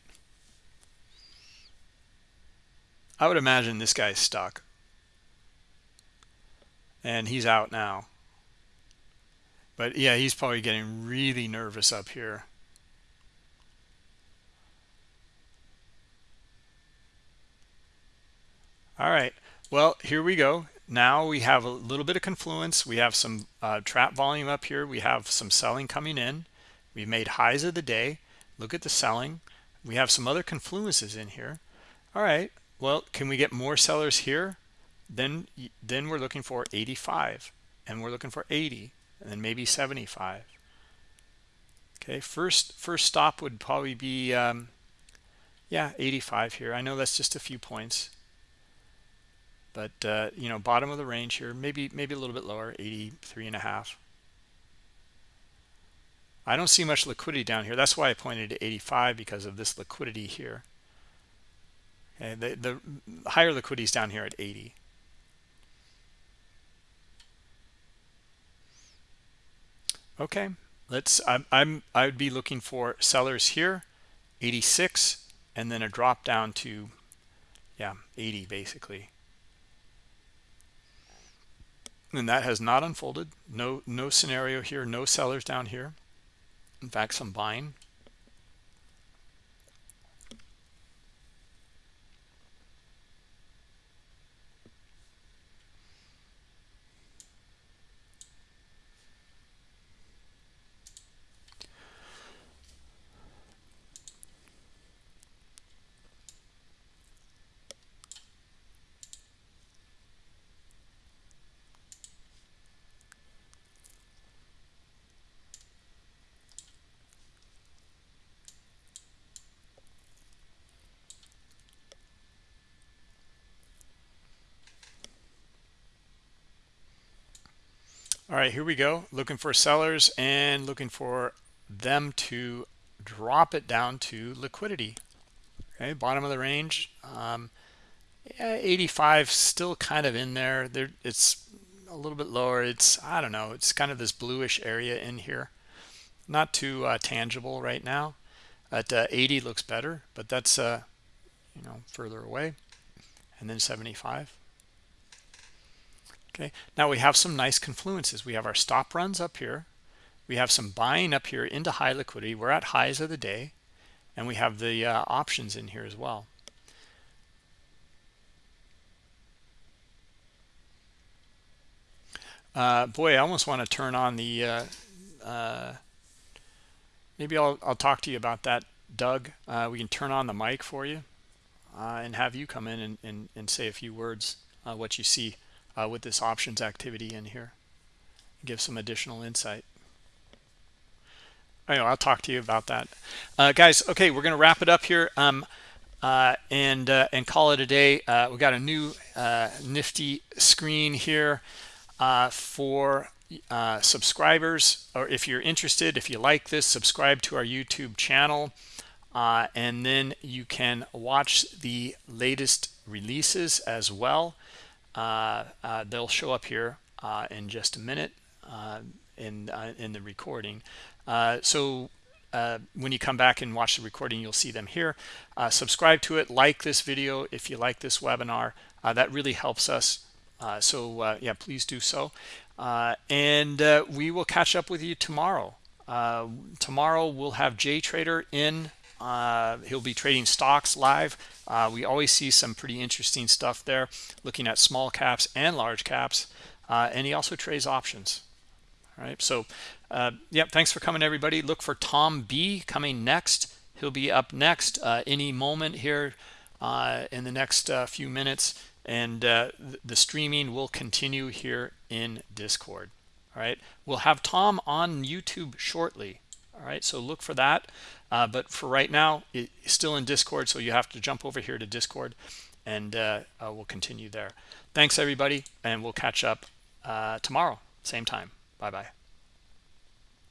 I would imagine this guy's stuck. And he's out now. But yeah, he's probably getting really nervous up here. All right. Well, here we go. Now we have a little bit of confluence. We have some uh, trap volume up here. We have some selling coming in. We made highs of the day. Look at the selling. We have some other confluences in here. All right well can we get more sellers here? Then then we're looking for 85 and we're looking for 80 and then maybe 75 okay first first stop would probably be um, yeah 85 here. I know that's just a few points. But uh, you know bottom of the range here maybe maybe a little bit lower 83 and a half. I don't see much liquidity down here. That's why i pointed to 85 because of this liquidity here okay the, the higher liquidity is down here at 80 okay let's I'm, I'm i would be looking for sellers here 86 and then a drop down to yeah 80 basically. And that has not unfolded. No no scenario here no sellers down here. In fact some buying all right here we go. Looking for sellers and looking for them to drop it down to liquidity. Okay bottom of the range um, yeah, 85 still kind of in there. There it's a little bit lower. It's i don't know it's kind of this bluish area in here. Not too uh, tangible right now at uh, 80 looks better but that's uh you know further away. And then 75 okay. Now we have some nice confluences. We have our stop runs up here. We have some buying up here into high liquidity. We're at highs of the day. And we have the uh, options in here as well. Uh, boy I almost want to turn on the uh, uh, maybe I'll, I'll talk to you about that Doug. Uh, we can turn on the mic for you uh, and have you come in and, and, and say a few words what you see uh, with this options activity in here. Give some additional insight. Know I'll talk to you about that. Uh, guys okay we're gonna wrap it up here um, uh, and uh, and call it a day. Uh, we got a new uh, nifty screen here uh, for subscribers or if you're interested if you like this subscribe to our YouTube channel and then you can watch the latest releases as well. uh, uh, Uh, uh, they'll show up here uh, in just a minute uh, in in the recording. So uh, when you come back and watch the recording you'll see them here. Uh, subscribe to it like this video if you like this webinar. Uh, that really helps us. So yeah please do so. And we will catch up with you tomorrow. Tomorrow we'll have Jay Trader in uh, he'll be trading stocks live. Uh, we always see some pretty interesting stuff there, looking at small caps and large caps. Uh, and he also trades options. All right. So, uh, yeah, thanks for coming, everybody. Look for Tom B coming next. He'll be up next uh, any moment here uh, in the next few minutes. And the streaming will continue here in Discord. All right. We'll have Tom on YouTube shortly. All right. So look for that. Uh, but for right now, it's still in Discord, so you have to jump over here to Discord, and uh, we'll continue there. Thanks, everybody, and we'll catch up uh, tomorrow, same time. Bye-bye.